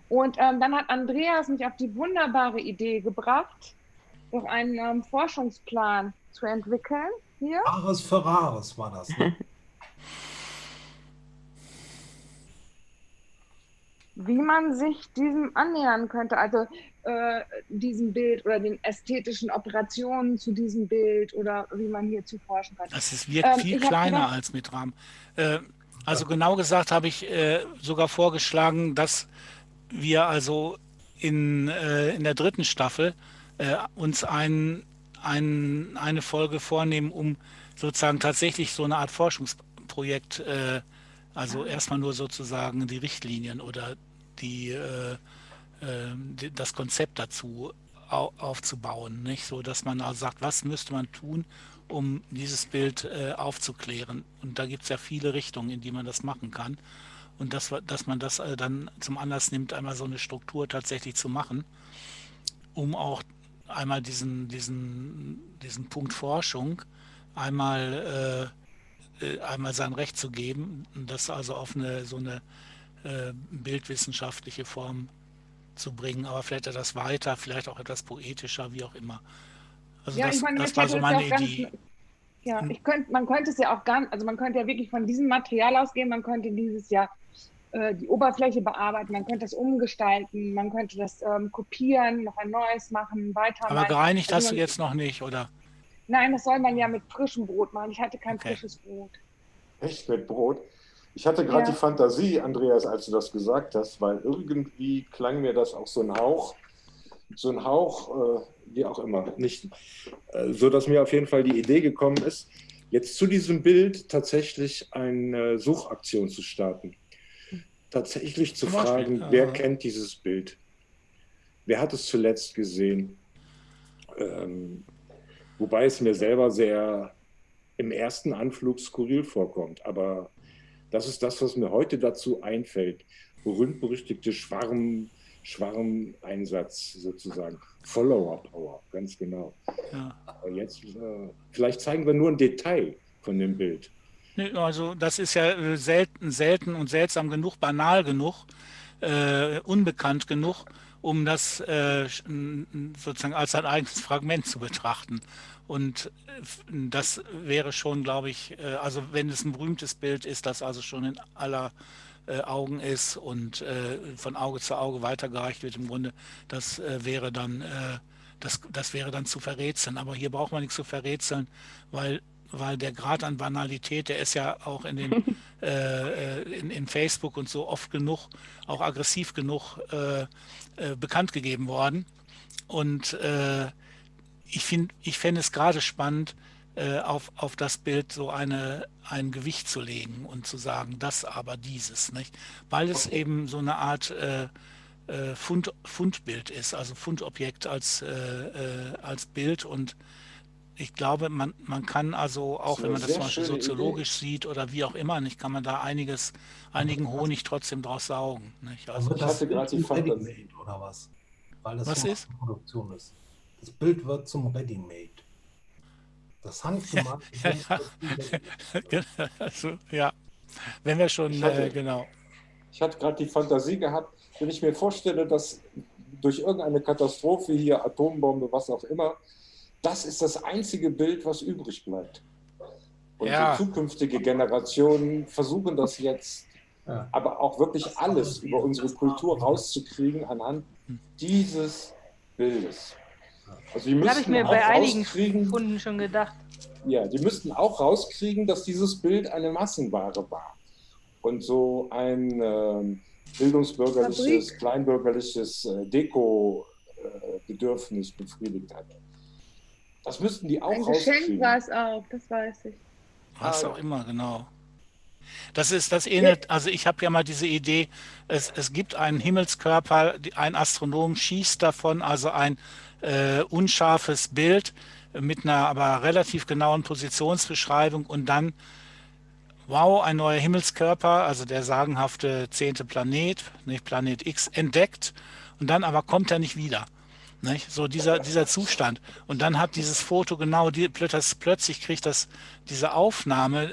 Und ähm, dann hat Andreas mich auf die wunderbare Idee gebracht, doch einen ähm, Forschungsplan zu entwickeln. Hier. Rares war das. Ne? wie man sich diesem annähern könnte, also äh, diesem Bild oder den ästhetischen Operationen zu diesem Bild oder wie man hierzu forschen könnte. Das ist, wirkt Ähm, viel kleiner gedacht- als mit Rahmen. Äh, also genau gesagt habe ich äh, sogar vorgeschlagen, dass wir also in, äh, in der dritten Staffel äh, uns ein, ein, eine Folge vornehmen, um sozusagen tatsächlich so eine Art Forschungsprojekt, äh, also erstmal nur sozusagen die Richtlinien oder die, äh, äh, die, das Konzept dazu au aufzubauen, nicht? So dass man also sagt, was müsste man tun, um dieses Bild äh, aufzuklären. Und da gibt es ja viele Richtungen, in die man das machen kann. Und dass, wir- dass man das äh, dann zum Anlass nimmt, einmal so eine Struktur tatsächlich zu machen, um auch einmal diesen, diesen, diesen Punkt Forschung einmal, äh, äh, einmal sein Recht zu geben, das also auf eine so eine äh, bildwissenschaftliche Form zu bringen, aber vielleicht etwas weiter, vielleicht auch etwas poetischer, wie auch immer. Also Ja, das, ich meine, das war so meine ja auch ganz- Idee. Ja, Hm. ich könnte, man könnte es ja auch gar, also man könnte ja wirklich von diesem Material ausgehen, man könnte dieses Jahr äh, die Oberfläche bearbeiten, man könnte das umgestalten, man könnte das ähm, kopieren, noch ein neues machen, weitermachen. Aber gereinigt Also hast du jetzt noch nicht, oder? Nein, das soll man ja mit frischem Brot machen. Ich hatte kein Okay. frisches Brot. Echt mit Brot? Ich hatte gerade Ja. die Fantasie, Andreas, als du das gesagt hast, weil irgendwie klang mir das auch so ein Hauch, so ein Hauch, äh, wie auch immer, nicht, äh, so dass mir auf jeden Fall die Idee gekommen ist, jetzt zu diesem Bild tatsächlich eine Suchaktion zu starten. Tatsächlich zu fragen, wer kennt dieses Bild? Wer hat es zuletzt gesehen? Ähm, wobei es mir selber sehr im ersten Anflug skurril vorkommt. Aber das ist das, was mir heute dazu einfällt. Berühmt-berüchtigte Schwarm, Schwarmeinsatz sozusagen. Follower-Power, ganz genau. Ja. Aber jetzt, äh, vielleicht zeigen wir nur ein Detail von dem Bild. Also das ist ja äh, selten, selten und seltsam genug, banal genug, äh, unbekannt genug, um das äh, sozusagen als ein eigenes Fragment zu betrachten. Und äh, das wäre schon, glaube ich, äh, also wenn es ein berühmtes Bild ist, das also schon in aller äh, Augen ist und von Auge zu Auge weitergereicht wird im Grunde, das wäre dann das, das wäre dann zu verrätseln. Aber hier braucht man nichts zu verrätseln, weil, weil der Grad an Banalität, der ist ja auch in, den, äh, in, in Facebook und so oft genug, auch aggressiv genug äh, äh, bekannt gegeben worden. Und äh, ich finde, ich fände es gerade spannend, äh, auf, auf das Bild so eine, ein Gewicht zu legen und zu sagen, das aber dieses, nicht? Weil es eben so eine Art äh, äh, Fund, Fundbild ist, also Fundobjekt als, äh, äh, als Bild und ich glaube, man, man kann also, auch ist wenn man das zum Beispiel soziologisch sieht oder wie auch immer, nicht, kann man da einiges, einigen Honig trotzdem draus saugen. Nicht? Also, ich das hatte Bild gerade die Fantasie. Oder was? Weil das Was so ist? eine Produktion ist. Das Bild wird zum Ready-Made. Das handgemachte Ja, Bild also, ja, wenn wir schon, Ich hatte- äh, genau. Ich hatte gerade die Fantasie gehabt, wenn ich mir vorstelle, dass durch irgendeine Katastrophe hier, Atombombe, was auch immer, das ist das einzige Bild, was übrig bleibt. Und Ja. zukünftige Generationen versuchen das jetzt, Ja. aber auch wirklich alles über unsere Kultur rauszukriegen anhand dieses Bildes. Also die Das habe ich müssten mir auch bei einigen rauskriegen, Funden schon gedacht. ja, die müssten auch rauskriegen, dass dieses Bild eine Massenware war und so ein ähm, bildungsbürgerliches, Fabrik. kleinbürgerliches äh, Deko-Bedürfnis befriedigt hat. Das müssten die auch Ein Geschenk rauskriegen. war es auch, das weiß ich. Was Ah, auch immer, genau. Das ist das ähnelt, also ich habe ja mal diese Idee, es, es gibt einen Himmelskörper, ein Astronom schießt davon, also ein äh, unscharfes Bild mit einer aber relativ genauen Positionsbeschreibung und dann, wow, ein neuer Himmelskörper, also der sagenhafte zehnte Planet, nicht Planet X, entdeckt und dann aber kommt er nicht wieder. Nicht? So dieser, dieser Zustand. Und dann hat dieses Foto genau, die, plötzlich, kriegt das diese Aufnahme,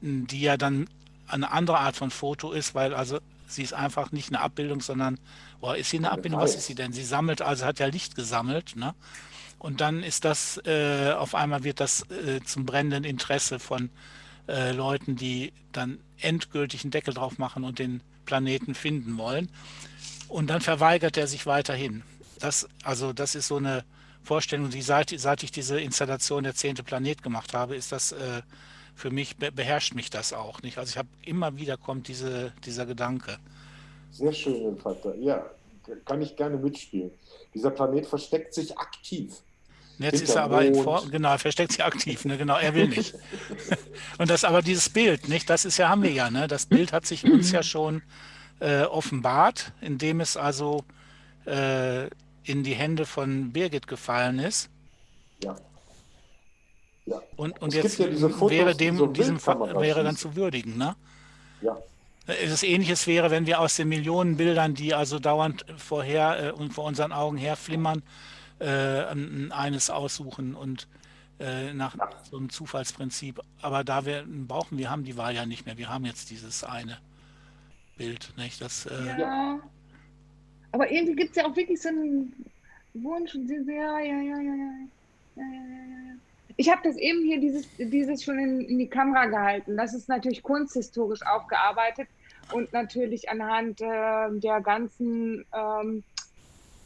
die ja dann eine andere Art von Foto ist, weil also sie ist einfach nicht eine Abbildung, sondern, oh, ist sie eine Abbildung? Was ist sie denn? Sie sammelt, also hat ja Licht gesammelt, ne? Und dann ist das, äh, auf einmal wird das äh, zum brennenden Interesse von äh, Leuten, die dann endgültig einen Deckel drauf machen und den Planeten finden wollen. Und dann verweigert er sich weiterhin. Das, also das ist so eine Vorstellung, die seit, seit ich diese Installation der zehnte Planet gemacht habe, ist das äh, für mich, be beherrscht mich das auch nicht. Also ich habe immer wieder kommt diese, dieser Gedanke. Sehr schön, Vater. Ja, kann ich gerne mitspielen. Dieser Planet versteckt sich aktiv. Jetzt ist er aber in. Form, genau, er versteckt sich aktiv, ne? genau, er will nicht. Und das aber dieses Bild, nicht, das ist ja, haben wir ja, ne? Das Bild hat sich uns ja schon äh, offenbart, indem es also äh, in die Hände von Birgit gefallen ist. Ja. Ja. Und, und Es jetzt ja Fotos, wäre dem, so diesem wäre dann zu würdigen, ne? Ja. Das Ähnliches wäre, wenn wir aus den Millionen Bildern, die also dauernd vorher äh, vor unseren Augen herflimmern, äh, ein- eines aussuchen und äh, nach so einem Zufallsprinzip. Aber da wir brauchen, wir haben die Wahl ja nicht mehr. Wir haben jetzt dieses eine Bild, nicht? Das, äh, Ja. Aber irgendwie gibt es ja auch wirklich so einen Wunsch und ja, ja, ja, ja, ja. ja, ja, ja, ja. Ich habe das eben hier dieses, dieses schon in, in die Kamera gehalten. Das ist natürlich kunsthistorisch aufgearbeitet und natürlich anhand äh, der ganzen, ähm,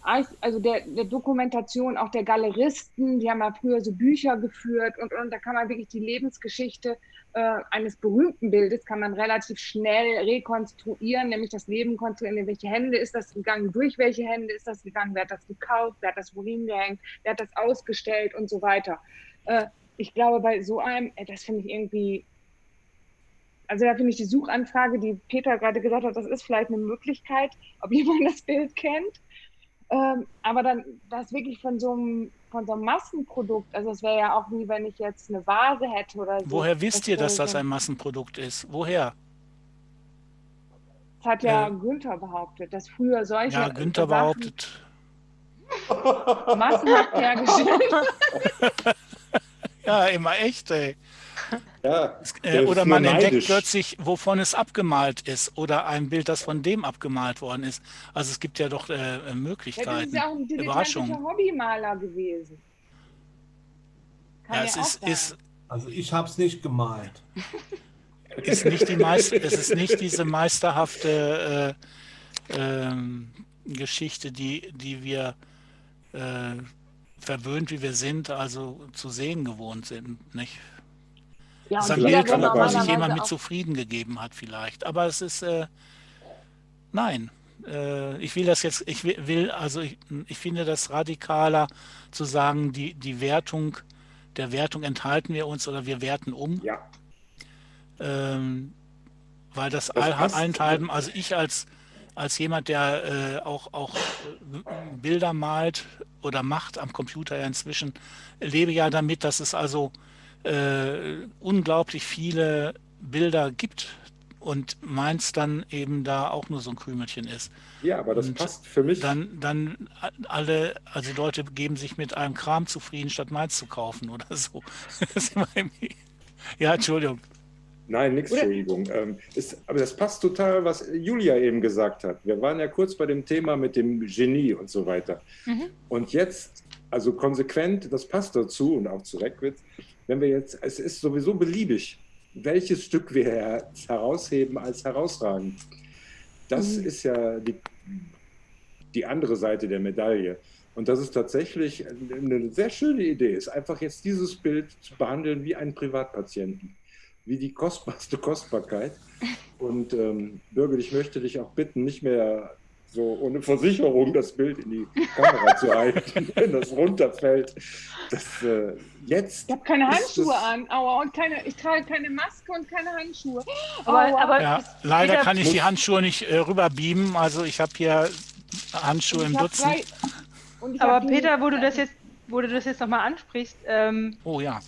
also der, der Dokumentation auch der Galeristen, die haben ja früher so Bücher geführt und, und da kann man wirklich die Lebensgeschichte äh, eines berühmten Bildes kann man relativ schnell rekonstruieren, nämlich das Leben konstruieren, in welche Hände ist das gegangen, durch welche Hände ist das gegangen, wer hat das gekauft, wer hat das wohin gehängt, wer hat das ausgestellt und so weiter. Äh, ich glaube, bei so einem, äh, das finde ich irgendwie, also da finde ich die Suchanfrage, die Peter gerade gesagt hat, das ist vielleicht eine Möglichkeit, ob jemand das Bild kennt. Ähm, aber dann das wirklich von so einem, von so einem Massenprodukt, also es wäre ja auch wie wenn ich jetzt eine Vase hätte oder so. woher wisst ihr, dass das ein Massenprodukt ist? Woher? Das hat ja Äh, Günther behauptet, dass früher solche Ja, Günther Sachen behauptet. massenhaft hergestellt Ja, immer echt, ey. Ja, Äh, der oder man entdeckt neidisch. plötzlich, wovon es abgemalt ist oder ein Bild, das von dem abgemalt worden ist. Also es gibt ja doch äh, Ja, das Möglichkeiten. ist ja auch ein Überraschung. Hobbymaler gewesen. Kann Ja, ja, es ist, ist, Also ich habe es nicht gemalt. ist nicht die Meist es ist nicht diese meisterhafte äh, ähm, Geschichte, die, die wir äh, verwöhnt, wie wir sind, also zu sehen gewohnt sind. Nicht? ja, Das ist ein Bild, wo sich jemand mit zufrieden gegeben hat, vielleicht. Aber es ist, äh, nein, äh, ich will das jetzt, ich will, will also ich, ich finde das radikaler zu sagen, die, die Wertung, der Wertung enthalten wir uns oder wir werten um. Ja, Ähm, weil das, Das allenthalben, also ich als, als jemand, der äh, auch, auch äh, Bilder malt oder macht am Computer ja inzwischen, lebe ja damit, dass es also äh, unglaublich viele Bilder gibt und meins dann eben da auch nur so ein Krümelchen ist. ja, aber das Und passt für mich. Dann, dann alle, also Leute geben sich mit einem Kram zufrieden, statt meins zu kaufen oder so. Ja, Entschuldigung. Nein, nichts, Entschuldigung. Ähm, ist, aber das passt total, was Julia eben gesagt hat. Wir waren ja kurz bei dem Thema mit dem Genie und so weiter. Mhm. Und jetzt, also konsequent, das passt dazu und auch zu Reckwitz, wenn wir jetzt, es ist sowieso beliebig, welches Stück wir herausheben als herausragend. Das mhm. ist ja die, die andere Seite der Medaille. Und das ist tatsächlich eine sehr schöne Idee, ist einfach jetzt dieses Bild zu behandeln wie einen Privatpatienten, wie die kostbarste Kostbarkeit. Und ähm, Birgit, ich möchte dich auch bitten, nicht mehr so ohne Versicherung das Bild in die Kamera zu halten, wenn das runterfällt. Das, äh, jetzt ich habe keine Handschuhe an, aua, und keine, ich trage keine Maske und keine Handschuhe. Aber, aber ja, leider kann ich die Handschuhe nicht äh, rüberbeamen, also ich habe hier Handschuhe im Dutzend. aber Peter, wo du das jetzt, wo du das jetzt nochmal ansprichst, ähm, oh ja.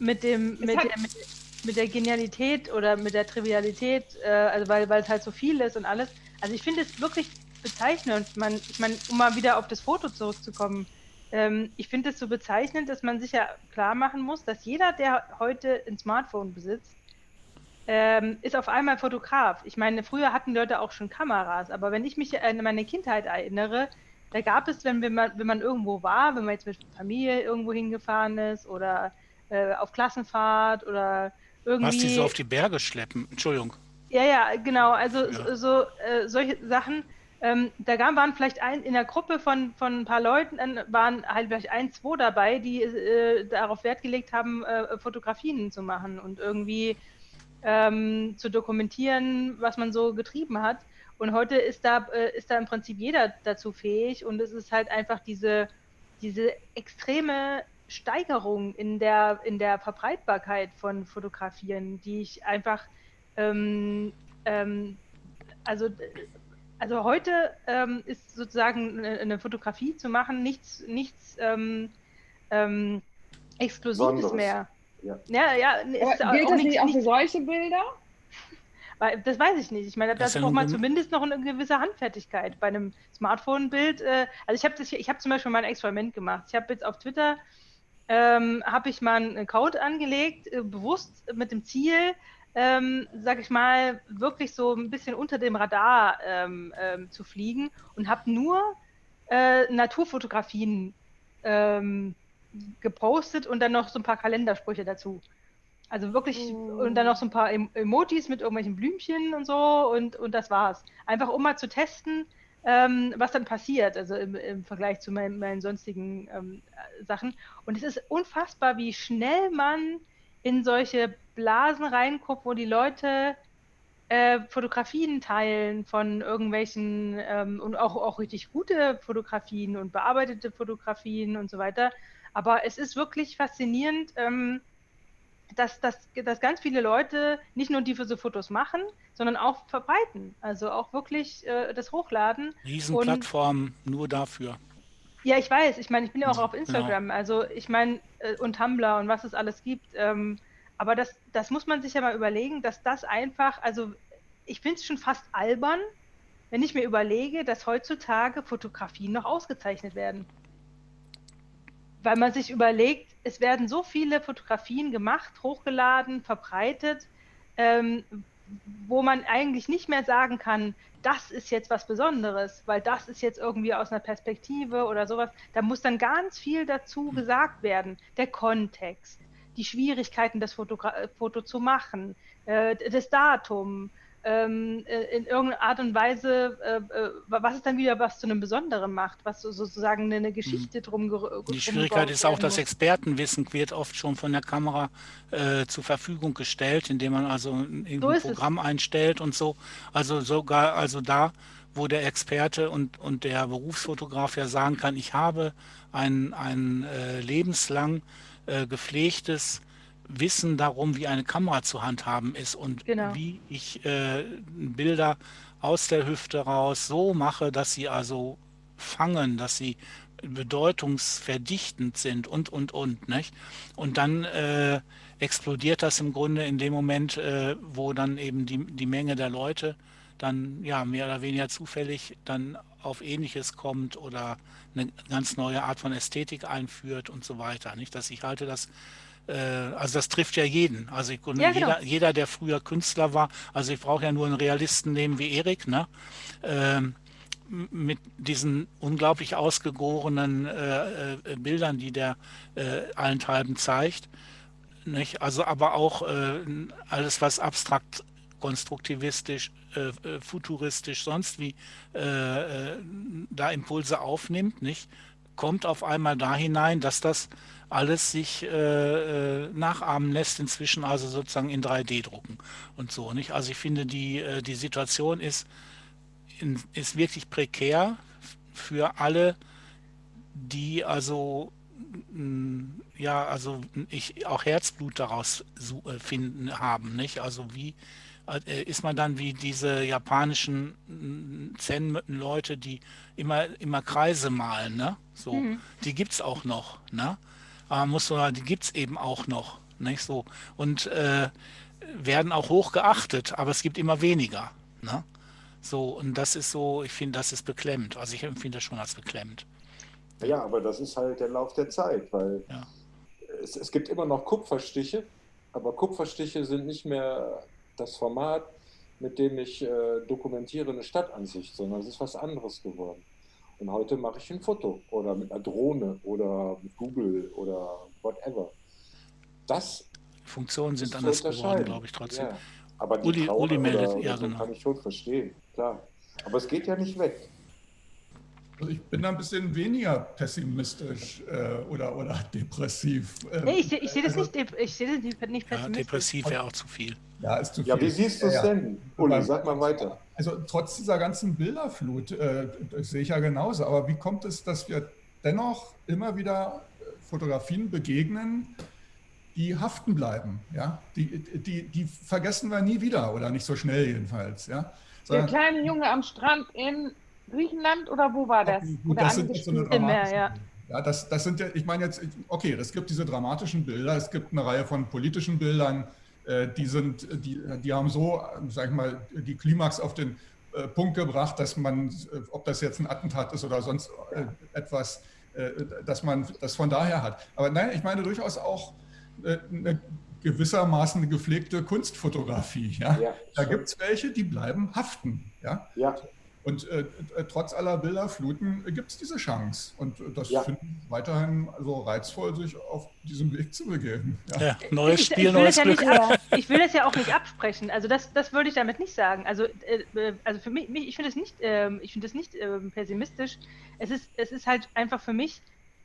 Mit dem, mit, der, mit, mit, der Genialität oder mit der Trivialität, äh, also weil, weil es halt so viel ist und alles. Also ich finde es wirklich bezeichnend. Man, ich meine, um mal wieder auf das Foto zurückzukommen, ähm, ich finde es so bezeichnend, dass man sich ja klar machen muss, dass jeder, der heute ein Smartphone besitzt, ähm, ist auf einmal Fotograf. Ich meine, früher hatten Leute auch schon Kameras, aber wenn ich mich an meine Kindheit erinnere, da gab es, wenn, man, wenn man irgendwo war, wenn man jetzt mit Familie irgendwo hingefahren ist oder äh, auf Klassenfahrt oder irgendwie. Was die so auf die Berge schleppen, Entschuldigung. Ja, ja, genau. Also ja. so, äh, solche Sachen, ähm, da waren vielleicht ein, in der Gruppe von, von ein paar Leuten, waren halt vielleicht ein, zwei dabei, die äh, darauf Wert gelegt haben, äh, Fotografien zu machen und irgendwie ähm, zu dokumentieren, was man so getrieben hat. Und heute ist da, äh, ist da im Prinzip jeder dazu fähig und es ist halt einfach diese, diese extreme Steigerung in der, in der Verbreitbarkeit von Fotografieren, die ich einfach, ähm, ähm, also also heute ähm, ist sozusagen eine, eine, Fotografie zu machen nichts, nichts ähm, ähm, Exklusives Sonderes. mehr. Ja, ja, ja ist gilt auch das nicht auch für solche Bilder? Weil, das weiß ich nicht. Ich meine, da braucht man zumindest noch eine gewisse Handfertigkeit. Bei einem Smartphone-Bild, äh, also ich habe ich habe zum Beispiel mal ein Experiment gemacht. Ich habe jetzt auf Twitter ähm, habe ich mal einen Account angelegt, äh, bewusst mit dem Ziel, ähm, sag ich mal, wirklich so ein bisschen unter dem Radar ähm, ähm, zu fliegen und habe nur äh, Naturfotografien ähm, gepostet und dann noch so ein paar Kalendersprüche dazu. Also wirklich, oh. und dann noch so ein paar Emojis mit irgendwelchen Blümchen und so und, und das war's. Einfach um mal zu testen, ähm, was dann passiert, also im, im Vergleich zu meinen, meinen sonstigen ähm, Sachen. Und es ist unfassbar, wie schnell man in solche Blasen reinguckt, wo die Leute äh, Fotografien teilen von irgendwelchen ähm, und auch, auch richtig gute Fotografien und bearbeitete Fotografien und so weiter. Aber es ist wirklich faszinierend, ähm, dass, dass, dass ganz viele Leute nicht nur diese Fotos machen, sondern auch verbreiten. Also auch wirklich äh, das hochladen. Riesenplattformen nur dafür. Ja, ich weiß. Ich meine, ich bin ja auch auf Instagram. Genau. Also ich meine, äh, und Tumblr und was es alles gibt. Ähm, aber das, das muss man sich ja mal überlegen, dass das einfach, also ich finde es schon fast albern, wenn ich mir überlege, dass heutzutage Fotografien noch ausgezeichnet werden. Weil man sich überlegt, es werden so viele Fotografien gemacht, hochgeladen, verbreitet, ähm, wo man eigentlich nicht mehr sagen kann, das ist jetzt was Besonderes, weil das ist jetzt irgendwie aus einer Perspektive oder sowas. Da muss dann ganz viel dazu gesagt werden. Der Kontext, die Schwierigkeiten, das Foto, Foto zu machen, äh, das Datum, ähm, äh, in irgendeiner Art und Weise, äh, äh, was es dann wieder was zu einem Besonderen macht, was so, sozusagen eine Geschichte drum Die Schwierigkeit ist auch, das Expertenwissen wird oft schon von der Kamera äh, zur Verfügung gestellt, indem man also ein so Programm es. einstellt und so. Also sogar, also da, wo der Experte und, und der Berufsfotograf ja sagen kann, ich habe ein, ein äh, lebenslang äh, gepflegtes Wissen darum, wie eine Kamera zu handhaben ist und genau. wie ich äh, Bilder aus der Hüfte raus so mache, dass sie also fangen, dass sie bedeutungsverdichtend sind und, und, und. Nicht? Und dann äh, explodiert das im Grunde in dem Moment, äh, wo dann eben die, die Menge der Leute dann ja mehr oder weniger zufällig dann auf Ähnliches kommt oder eine ganz neue Art von Ästhetik einführt und so weiter. Nicht, dass ich halte das also das trifft ja jeden. Also ich, ja, genau. jeder, jeder, der früher Künstler war, also ich brauche ja nur einen Realisten nehmen wie Erik, ne? Ähm, mit diesen unglaublich ausgegorenen äh, äh, Bildern, die der äh, allenthalben zeigt. nicht? Also aber auch äh, alles, was abstrakt konstruktivistisch, äh, äh, futuristisch, sonst wie äh, äh, da Impulse aufnimmt, nicht? Kommt auf einmal da hinein, dass das alles sich äh, äh nachahmen lässt, inzwischen also sozusagen in 3D drucken und so. Nicht? Also ich finde, die, äh, die Situation ist, ist wirklich prekär für alle, die also ja, also ich auch Herzblut daraus finden haben, nicht? Also wie äh, ist man dann wie diese japanischen mm, Zen-Leute, die immer, immer Kreise malen, ne? So, mhm. die gibt es auch noch, ne? Aber muss man, die gibt es eben auch noch, nicht so. Und äh, werden auch hoch geachtet, aber es gibt immer weniger, ne? So, und das ist so, ich finde, das ist beklemmend. Also ich empfinde das schon als beklemmend. Ja, aber das ist halt der Lauf der Zeit, weil ja. es, es gibt immer noch Kupferstiche, aber Kupferstiche sind nicht mehr das Format, mit dem ich äh, dokumentiere eine Stadtansicht, sondern es ist was anderes geworden. Und heute mache ich ein Foto oder mit einer Drohne oder mit Google oder whatever. Das Funktionen sind anders geworden, glaube ich trotzdem. Ja. Aber die Uli, Uli meldet, ja, genau. kann ich schon verstehen, klar. Aber es geht ja nicht weg. Also ich bin da ein bisschen weniger pessimistisch äh, oder, oder depressiv. Ähm, nee, ich, ich sehe das, also, nicht, ich seh das nicht pessimistisch. Ja, depressiv wäre auch zu viel. Ja, ist zu viel. Ja, wie siehst du es ja, denn? Uli, sag mal weiter. Also trotz dieser ganzen Bilderflut, äh, das sehe ich ja genauso, aber wie kommt es, dass wir dennoch immer wieder Fotografien begegnen, die haften bleiben? Ja? Die, die, die vergessen wir nie wieder oder nicht so schnell jedenfalls. Ja? Der kleine Junge am Strand in Griechenland oder wo war das? Gut, das sind so eine Meer, ja. Ja, das, das sind ja, ich meine jetzt, okay, es gibt diese dramatischen Bilder, es gibt eine Reihe von politischen Bildern, äh, die sind, die, die haben so, sag ich mal, die Klimax auf den äh, Punkt gebracht, dass man, äh, ob das jetzt ein Attentat ist oder sonst äh, etwas, äh, dass man das von daher hat. Aber nein, ich meine durchaus auch äh, eine gewissermaßen eine gepflegte Kunstfotografie. Ja? ja da gibt es welche, die bleiben haften. Ja? ja. Und äh, äh, trotz aller Bilderfluten gibt es diese Chance. Und äh, das ja. finde ich weiterhin so reizvoll, sich auf diesem Weg zu begeben. Ja, ja neues Spiel, ich, neues ja Glück. Nicht, ich will das ja auch nicht absprechen. Also das, das würde ich damit nicht sagen. Also, äh, äh also für mich, ich finde es nicht, äh, ich finde es nicht äh, pessimistisch. Es ist, es ist halt einfach für mich,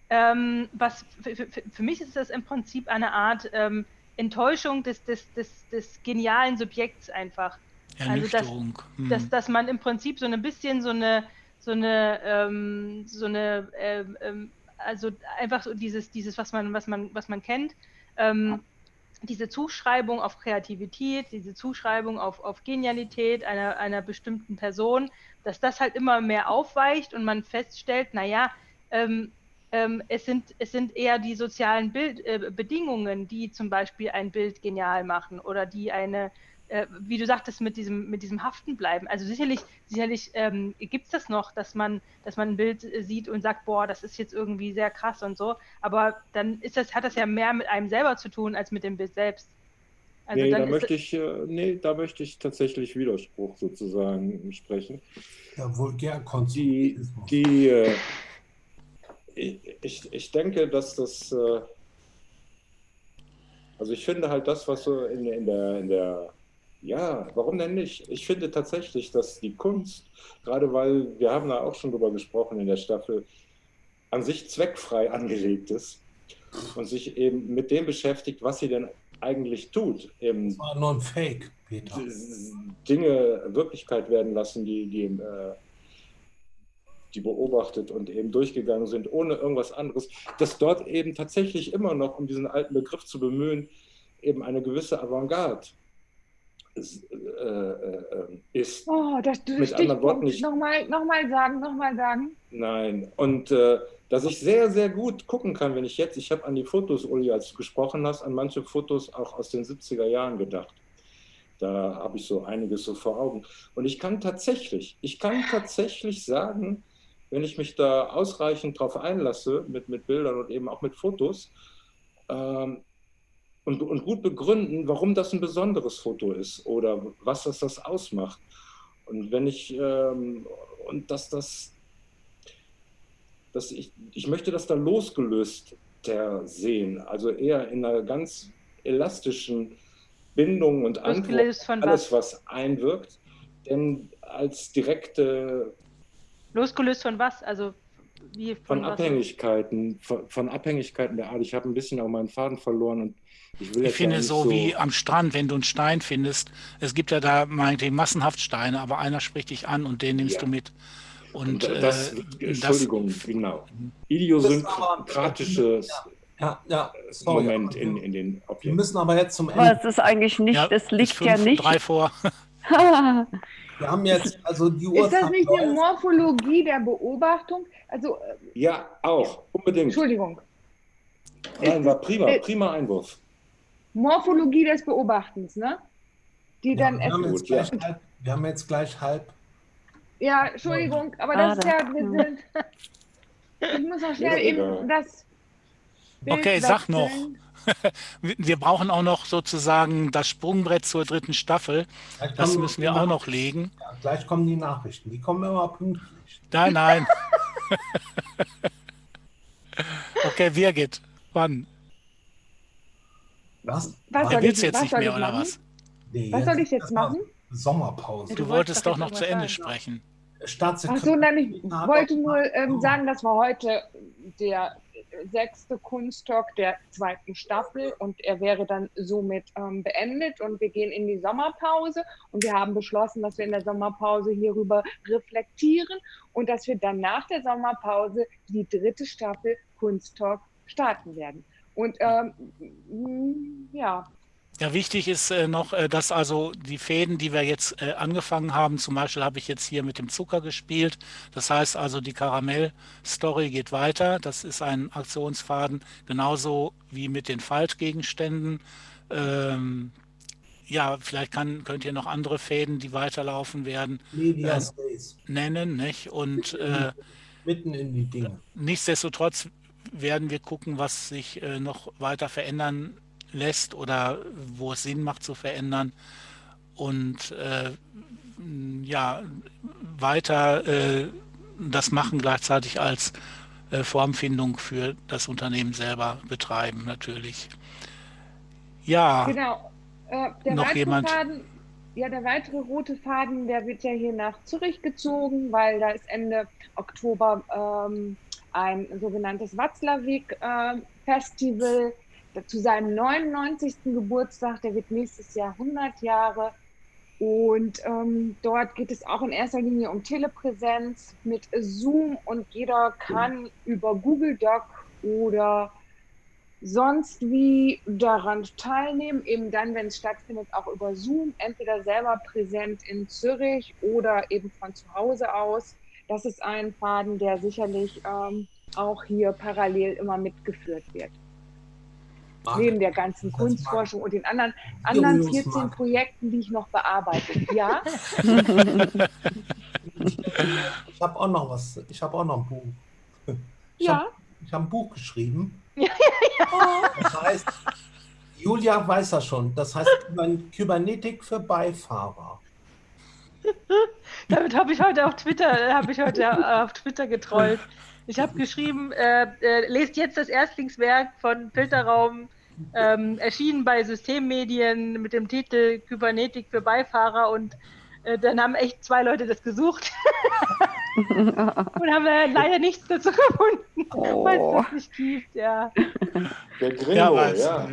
ähm, was für, für, für, mich ist das im Prinzip eine Art ähm, Enttäuschung des, des, des, des genialen Subjekts einfach. Also dass, hm. dass, dass man im Prinzip so ein bisschen so eine, so eine, ähm, so eine, ähm, ähm, also einfach so dieses, dieses, was man, was man, was man kennt, ähm, diese Zuschreibung auf Kreativität, diese Zuschreibung auf, auf Genialität einer, einer bestimmten Person, dass das halt immer mehr aufweicht und man feststellt, naja, ähm, ähm, es, sind, es sind eher die sozialen Bild, äh, Bedingungen, die zum Beispiel ein Bild genial machen oder die eine, äh, wie du sagtest, mit diesem, mit diesem Haften bleiben. Also sicherlich, sicherlich ähm, gibt es das noch, dass man, dass man ein Bild äh, sieht und sagt, boah, das ist jetzt irgendwie sehr krass und so. Aber dann ist das, hat das ja mehr mit einem selber zu tun als mit dem Bild selbst. Also nee, da möchte ich, äh, nee, da möchte ich tatsächlich Widerspruch sozusagen sprechen. Ja, Vulgärkonsumismus. Die, die äh, ich, ich denke, dass das, äh, also ich finde halt das, was so in, in der, in der ja, warum denn nicht? Ich finde tatsächlich, dass die Kunst, gerade weil wir haben da auch schon drüber gesprochen in der Staffel, an sich zweckfrei angelegt ist und sich eben mit dem beschäftigt, was sie denn eigentlich tut. Eben das war nur ein Fake, Peter. Dinge Wirklichkeit werden lassen, die, die, äh, die beobachtet und eben durchgegangen sind, ohne irgendwas anderes. Dass dort eben tatsächlich immer noch, um diesen alten Begriff zu bemühen, eben eine gewisse Avantgarde ist. Oh, das du mit anderen Worten nicht. Nochmal, nochmal sagen, nochmal sagen. Nein, und äh, dass ich sehr, sehr gut gucken kann, wenn ich jetzt, ich habe an die Fotos, Uli, als du gesprochen hast, an manche Fotos auch aus den 70er Jahren gedacht. Da habe ich so einiges so vor Augen. Und ich kann tatsächlich, ich kann tatsächlich sagen, wenn ich mich da ausreichend drauf einlasse, mit, mit Bildern und eben auch mit Fotos, ähm, und, und gut begründen, warum das ein besonderes Foto ist oder was das, das ausmacht. Und wenn ich, ähm, und dass das, dass ich, ich möchte das da losgelöst sehen, also eher in einer ganz elastischen Bindungen und von alles, was? einwirkt. Denn als direkte Losgelöst von was? Also wie von was? Abhängigkeiten, von, von Abhängigkeiten der Art. Ich habe ein bisschen auch meinen Faden verloren und ich will Ich finde ja nicht so wie am Strand, wenn du einen Stein findest, es gibt ja da meinetwegen massenhaft Steine, aber einer spricht dich an und den nimmst Ja. du mit. Und das, äh, Entschuldigung, das, genau. Das Idiosynkratisches Ja, ja, sorry. Moment aber in, wir, in den wir Objekten. müssen aber jetzt zum Aber Ende. es ist eigentlich nicht, ja, das ist liegt fünf, ja nicht. drei vor. Wir haben jetzt, also die Ist das nicht eine. Morphologie der Beobachtung? Also, äh, Ja, auch, unbedingt. Entschuldigung, Nein, war prima, Äh, prima Einwurf. Morphologie des Beobachtens, ne? Die Ja, dann wir, haben jetzt gleich halb, wir haben jetzt gleich halb. ja, Entschuldigung, aber das ist ja, wir sind, ich muss noch schnell eben das Bild Okay, sag noch. wechseln. Wir brauchen auch noch sozusagen das Sprungbrett zur dritten Staffel. Das müssen wir auch noch legen. Ja, gleich kommen die Nachrichten. Die kommen immer pünktlich. Nein, nein. Okay, Birgit, wann? Was? Was soll Willst ich- jetzt was nicht mehr oder machen? was? Nee, Was soll ich jetzt machen? Sommerpause. Du Du wolltest doch doch noch zu Ende sagen, sprechen. Ach Staatssekretär. so, nein, ich hat wollte nur ähm, sagen, das war heute der sechste Kunsttalk der zweiten Staffel und er wäre dann somit ähm, beendet und wir gehen in die Sommerpause und wir haben beschlossen, dass wir in der Sommerpause hierüber reflektieren und dass wir dann nach der Sommerpause die dritte Staffel Kunsttalk starten werden. Und ähm, m, ja, Ja, wichtig ist äh, noch, äh, dass also die Fäden, die wir jetzt äh, angefangen haben, zum Beispiel habe ich jetzt hier mit dem Zucker gespielt. Das heißt also, die Karamell-Story geht weiter. Das ist ein Aktionsfaden, genauso wie mit den Faltgegenständen. Ähm, ja, vielleicht kann, könnt ihr noch andere Fäden, die weiterlaufen werden. Space. nennen. Nicht? Und äh, Mitten in die Dinge. nichtsdestotrotz werden wir gucken, was sich äh, noch weiter verändern lässt oder wo es Sinn macht zu verändern. Und äh, ja, weiter äh, das machen gleichzeitig als äh, Formfindung für das Unternehmen selber betreiben, natürlich. Ja, Genau. Äh, der Noch weitere jemand? Faden, ja, der weitere rote Faden, der wird ja hier nach Zürich gezogen, weil da ist Ende Oktober ähm, ein sogenanntes Watzlawick-Festival zu seinem 99. Geburtstag. Der wird nächstes Jahr 100 Jahre. Und ähm, dort geht es auch in erster Linie um Telepräsenz mit Zoom und jeder kann über Google Doc oder sonst wie daran teilnehmen, eben dann, wenn es stattfindet, auch über Zoom, entweder selber präsent in Zürich oder eben von zu Hause aus. Das ist ein Faden, der sicherlich ähm, auch hier parallel immer mitgeführt wird. Neben der ganzen Kunstforschung und den anderen, anderen Julius 14 mag. Projekten, die ich noch bearbeite. Ja, Ich habe auch noch was. Ich habe auch noch ein Buch. Ich ja. habe ich hab ein Buch geschrieben. Ja, Das heißt, Julia weiß das schon. Das heißt Kyber- Kybernetik für Beifahrer. Damit habe ich heute auf Twitter, äh, habe ich heute äh, auf Twitter getrollt. Ich habe geschrieben, äh, äh, lest jetzt das Erstlingswerk von Filterraum, ähm, erschienen bei Systemmedien mit dem Titel Kybernetik für Beifahrer und äh, dann haben echt zwei Leute das gesucht und haben äh, leider nichts dazu gefunden, weil Oh. es das nicht gibt, ja. Der Gringo, ja, ja.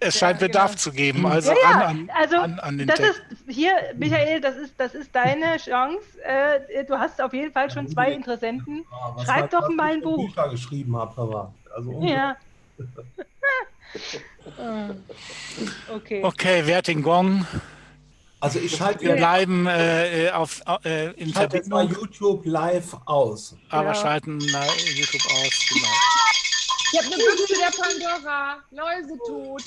Es, scheint Ja, Bedarf genau. zu geben. Also Ja, ja, ran an, also an, an den Das ist hier, Michael, das ist, das ist deine Chance. Äh, du hast auf jeden Fall schon zwei Interessenten. Ja, was Schreib doch was mal ich ein Buch. Bücher geschrieben habe, aber also Ja. Ah. okay. Okay, wer hat den Gong? Also ich schalte Wir bleiben äh, auf, äh, in ich schalte jetzt mal YouTube live aus. aber Ja. schalten na, YouTube aus. Genau. Ich habe eine Büchse der Pandora, Läuse tot.